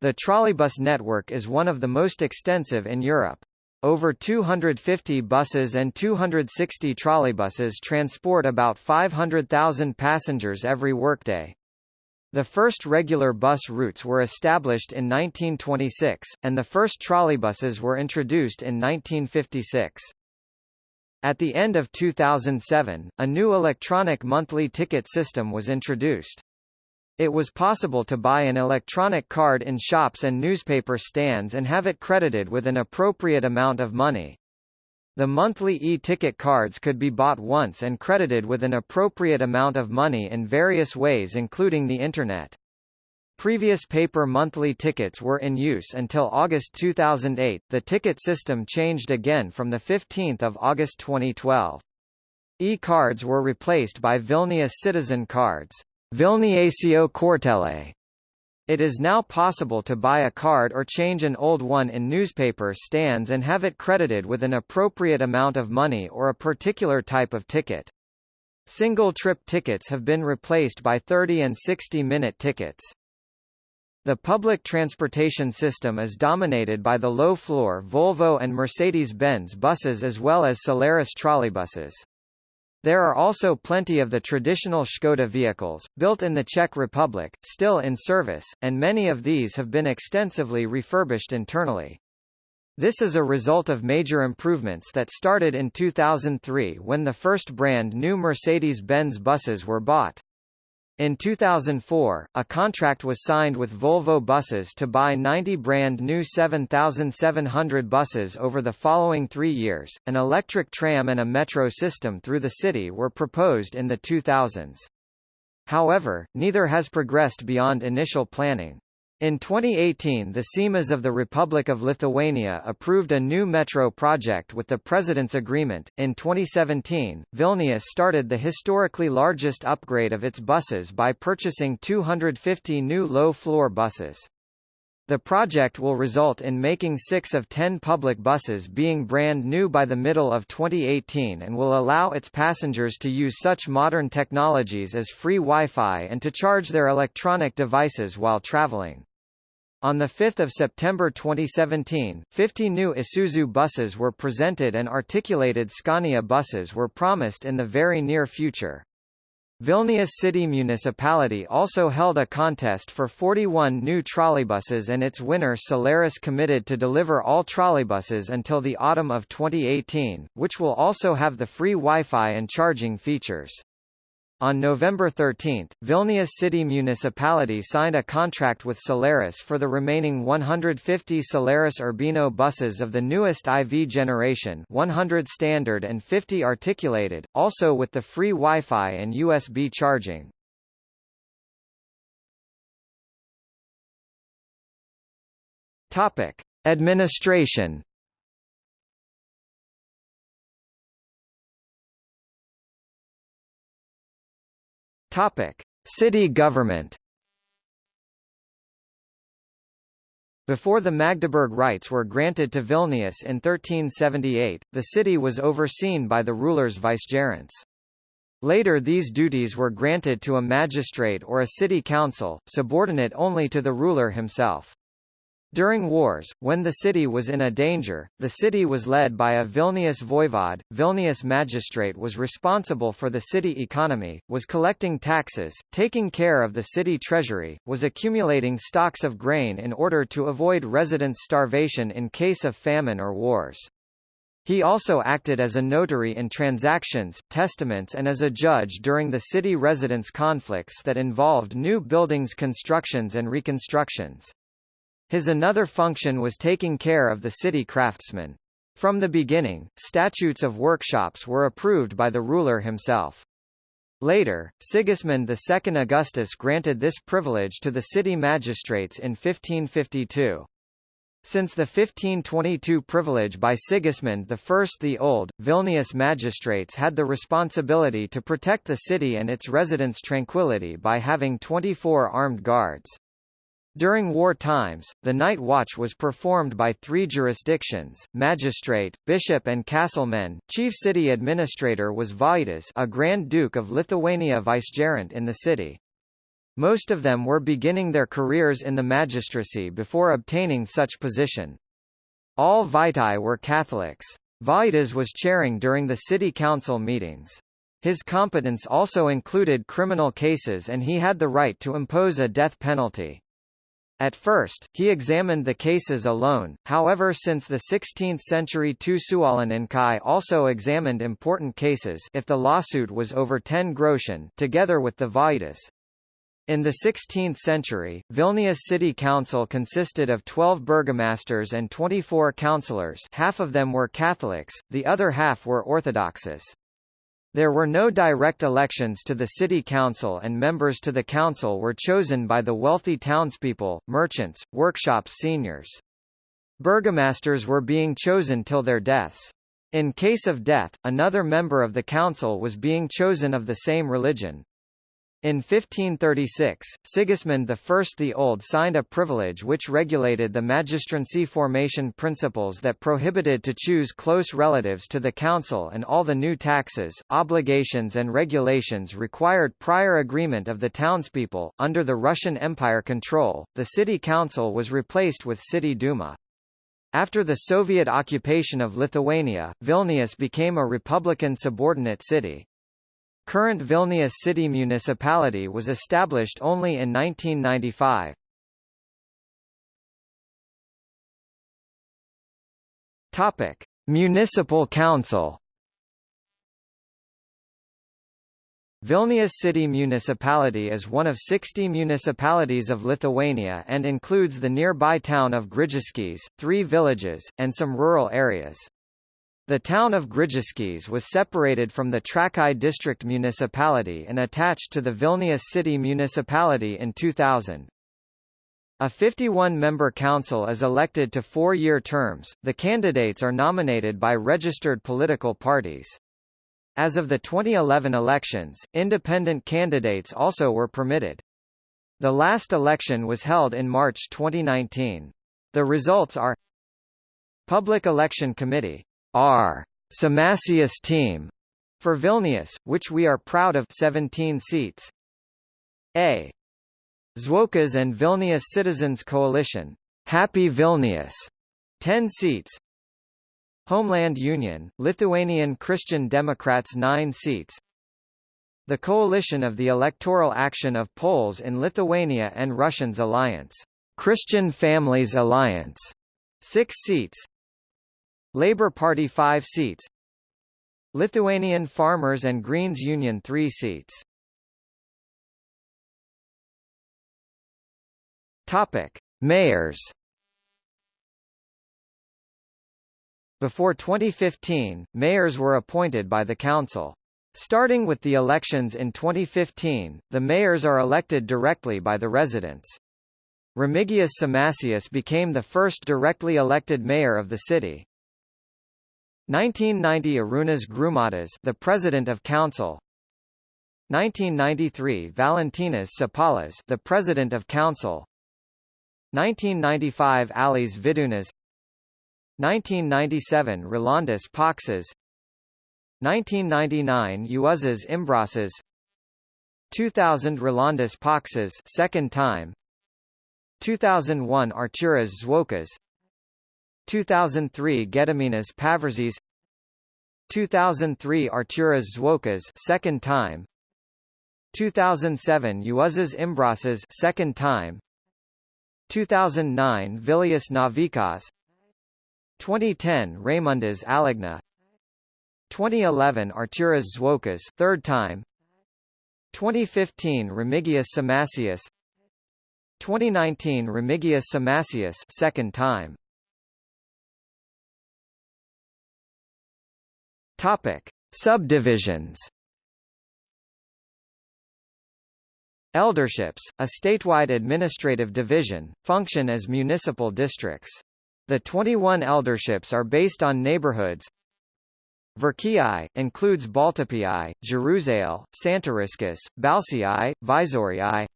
The trolleybus network is one of the most extensive in Europe. Over 250 buses and 260 trolleybuses transport about 500,000 passengers every workday. The first regular bus routes were established in 1926, and the first trolleybuses were introduced in 1956. At the end of 2007, a new electronic monthly ticket system was introduced. It was possible to buy an electronic card in shops and newspaper stands and have it credited with an appropriate amount of money. The monthly e-ticket cards could be bought once and credited with an appropriate amount of money in various ways including the Internet. Previous paper monthly tickets were in use until August 2008. The ticket system changed again from the 15th of August 2012. E-cards were replaced by Vilnius Citizen Cards. Vilniečio Kortelė it is now possible to buy a card or change an old one in newspaper stands and have it credited with an appropriate amount of money or a particular type of ticket. Single-trip tickets have been replaced by 30 and 60-minute tickets. The public transportation system is dominated by the low-floor Volvo and Mercedes-Benz buses as well as Solaris trolleybuses. There are also plenty of the traditional Škoda vehicles, built in the Czech Republic, still in service, and many of these have been extensively refurbished internally. This is a result of major improvements that started in 2003 when the first brand new Mercedes-Benz buses were bought. In 2004, a contract was signed with Volvo Buses to buy 90 brand new 7,700 buses over the following three years. An electric tram and a metro system through the city were proposed in the 2000s. However, neither has progressed beyond initial planning. In 2018 the Seimas of the Republic of Lithuania approved a new metro project with the President's Agreement. In 2017, Vilnius started the historically largest upgrade of its buses by purchasing 250 new low-floor buses. The project will result in making six of ten public buses being brand new by the middle of 2018 and will allow its passengers to use such modern technologies as free Wi-Fi and to charge their electronic devices while traveling. On 5 September 2017, 50 new Isuzu buses were presented and articulated Scania buses were promised in the very near future. Vilnius City Municipality also held a contest for 41 new trolleybuses and its winner Solaris committed to deliver all trolleybuses until the autumn of 2018, which will also have the free Wi-Fi and charging features. On November 13, Vilnius City Municipality signed a contract with Solaris for the remaining 150 Solaris Urbino buses of the newest IV generation 100 standard and 50 articulated, also with the free Wi-Fi and USB charging. Topic: Administration Topic: City government. Before the Magdeburg rights were granted to Vilnius in 1378, the city was overseen by the ruler's vicegerents. Later these duties were granted to a magistrate or a city council, subordinate only to the ruler himself. During wars, when the city was in a danger, the city was led by a Vilnius voivode. Vilnius magistrate was responsible for the city economy, was collecting taxes, taking care of the city treasury, was accumulating stocks of grain in order to avoid residents' starvation in case of famine or wars. He also acted as a notary in transactions, testaments and as a judge during the city residents' conflicts that involved new buildings constructions and reconstructions. His another function was taking care of the city craftsmen. From the beginning, statutes of workshops were approved by the ruler himself. Later, Sigismund II Augustus granted this privilege to the city magistrates in 1552. Since the 1522 privilege by Sigismund I the Old, Vilnius magistrates had the responsibility to protect the city and its residents' tranquility by having 24 armed guards. During war times, the night watch was performed by three jurisdictions, magistrate, bishop and castlemen. Chief city administrator was Vaitas a Grand Duke of Lithuania vicegerent in the city. Most of them were beginning their careers in the magistracy before obtaining such position. All Vaitai were Catholics. Vaitas was chairing during the city council meetings. His competence also included criminal cases and he had the right to impose a death penalty. At first, he examined the cases alone, however since the 16th century Tusuolinninkai also examined important cases if the lawsuit was over 10 groschen together with the Vaitas. In the 16th century, Vilnius City Council consisted of 12 burgomasters and 24 councillors half of them were Catholics, the other half were Orthodoxes. There were no direct elections to the city council and members to the council were chosen by the wealthy townspeople, merchants, workshops seniors. Burgomasters were being chosen till their deaths. In case of death, another member of the council was being chosen of the same religion. In 1536, Sigismund I the Old signed a privilege which regulated the magistrancy formation principles that prohibited to choose close relatives to the council and all the new taxes, obligations and regulations required prior agreement of the townspeople. Under the Russian Empire control, the city council was replaced with city Duma. After the Soviet occupation of Lithuania, Vilnius became a republican subordinate city. Current Vilnius city municipality was established only in 1995. Topic: Municipal Council. Vilnius City Municipality is one of 60 municipalities of Lithuania and includes the nearby town of Grigiškės, three villages, and some rural areas. The town of Grigiškės was separated from the Trakai district municipality and attached to the Vilnius city municipality in 2000. A 51-member council is elected to four-year terms, the candidates are nominated by registered political parties. As of the 2011 elections, independent candidates also were permitted. The last election was held in March 2019. The results are Public Election Committee R. Šimašius team for Vilnius, which we are proud of 17 seats. A. Zuokas and Vilnius Citizens Coalition, Happy Vilnius, 10 seats. Homeland Union, Lithuanian Christian Democrats 9 seats. The coalition of the electoral action of Poles in Lithuania and Russians Alliance, Christian Families Alliance, 6 seats. Labour Party 5 seats Lithuanian Farmers and Greens Union 3 seats Topic: Mayors. Before 2015, mayors were appointed by the council. Starting with the elections in 2015, the mayors are elected directly by the residents. Remigijus Šimašius became the first directly elected mayor of the city. 1990 Arūnas Grumadas, the President of Council. 1993 Valentinas Šapalas, the President of Council. 1995 Alis Vidūnas. 1997 Rolandas Paksas. 1999 Juozas Imbrasas. 2000 Rolandas Paksas, second time. 2001 Arturas Zuokas 2003 Gediminas Paviržis 2003 Arturas Zuokas second time 2007 Juozas Imbrasas second time 2009 Vilius Navikas 2010 Raimundas Alekna 2011 Arturas Zuokas third time 2015 Remigijus Šimašius 2019 Remigijus Šimašius second time Topic: Subdivisions. Elderships, a statewide administrative division, function as municipal districts. The 21 elderships are based on neighborhoods. Verkiai, includes Baltupiai, Jeruzalė, Santariškės, Balsiai, Visoriai.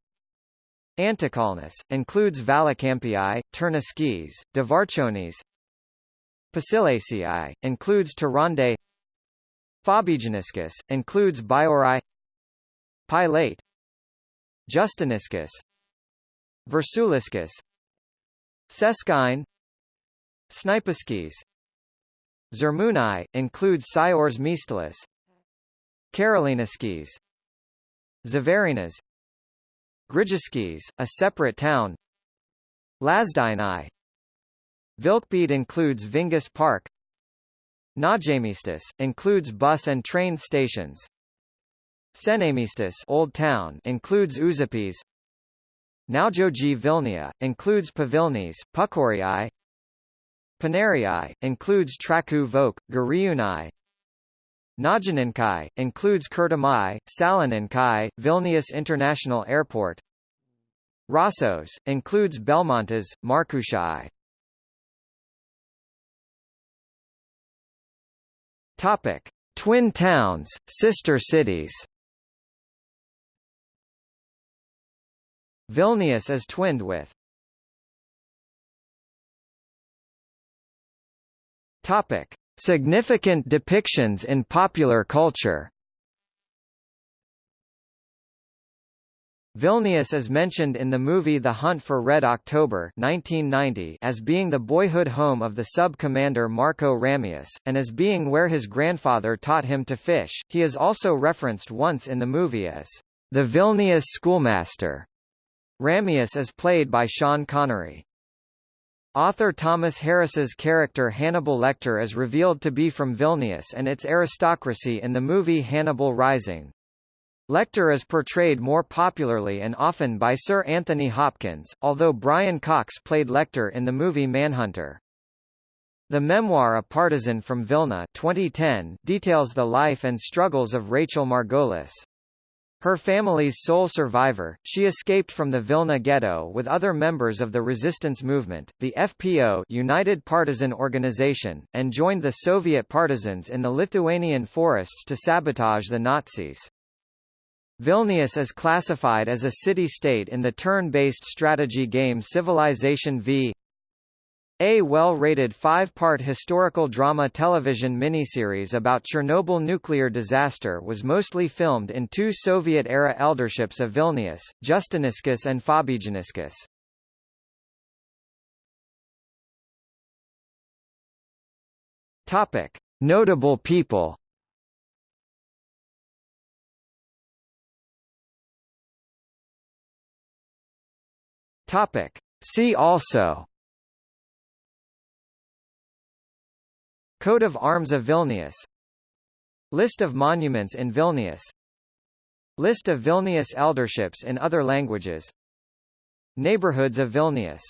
Antakalnis, includes Valakampiai, Turniškės, Dvarčionys. Pašilaičiai, includes Taurandai Fabijoniškės, includes Bajorai Pilaitė Justiniškės Viršuliškės Šeškinė Šnipiškės Žirmūnai, includes Siors Mistalis Karoliniškės Žvėrynas Grigiškės, a separate town. Lazdynai Vilkpėdė includes Vingis Park Naujamiestis, includes bus and train stations. Senamiestis Old Town includes Užupis. Naujoji Vilnia, includes Pavilnys, Pukorii. Paneriai, includes Trakų Vokė, Gariūnai. Naujininkai, includes Kirtimai, Salininkai, Vilnius International Airport. Rasos, includes Belmontas, Markučiai. Topic: Twin towns, sister cities. Vilnius is twinned with Topic. Significant depictions in popular culture Vilnius is mentioned in the movie The Hunt for Red October 1990 as being the boyhood home of the sub-commander Marco Ramius, and as being where his grandfather taught him to fish. He is also referenced once in the movie as the Vilnius schoolmaster. Ramius is played by Sean Connery. Author Thomas Harris's character Hannibal Lecter is revealed to be from Vilnius and its aristocracy in the movie Hannibal Rising. Lecter is portrayed more popularly and often by Sir Anthony Hopkins, although Brian Cox played Lecter in the movie Manhunter. The memoir A Partisan from Vilna 2010 details the life and struggles of Rachel Margolis. Her family's sole survivor, she escaped from the Vilna ghetto with other members of the resistance movement, the FPO United Partisan Organization, and joined the Soviet partisans in the Lithuanian forests to sabotage the Nazis. Vilnius is classified as a city-state in the turn-based strategy game Civilization V a well-rated five-part historical drama television miniseries about Chernobyl nuclear disaster was mostly filmed in two Soviet-era elderships of Vilnius, Justiniškės and Fabijoniškės. Topic: Notable people. Topic: See also. Coat of Arms of Vilnius. List of monuments in Vilnius. List of Vilnius elderships in other languages. Neighborhoods of Vilnius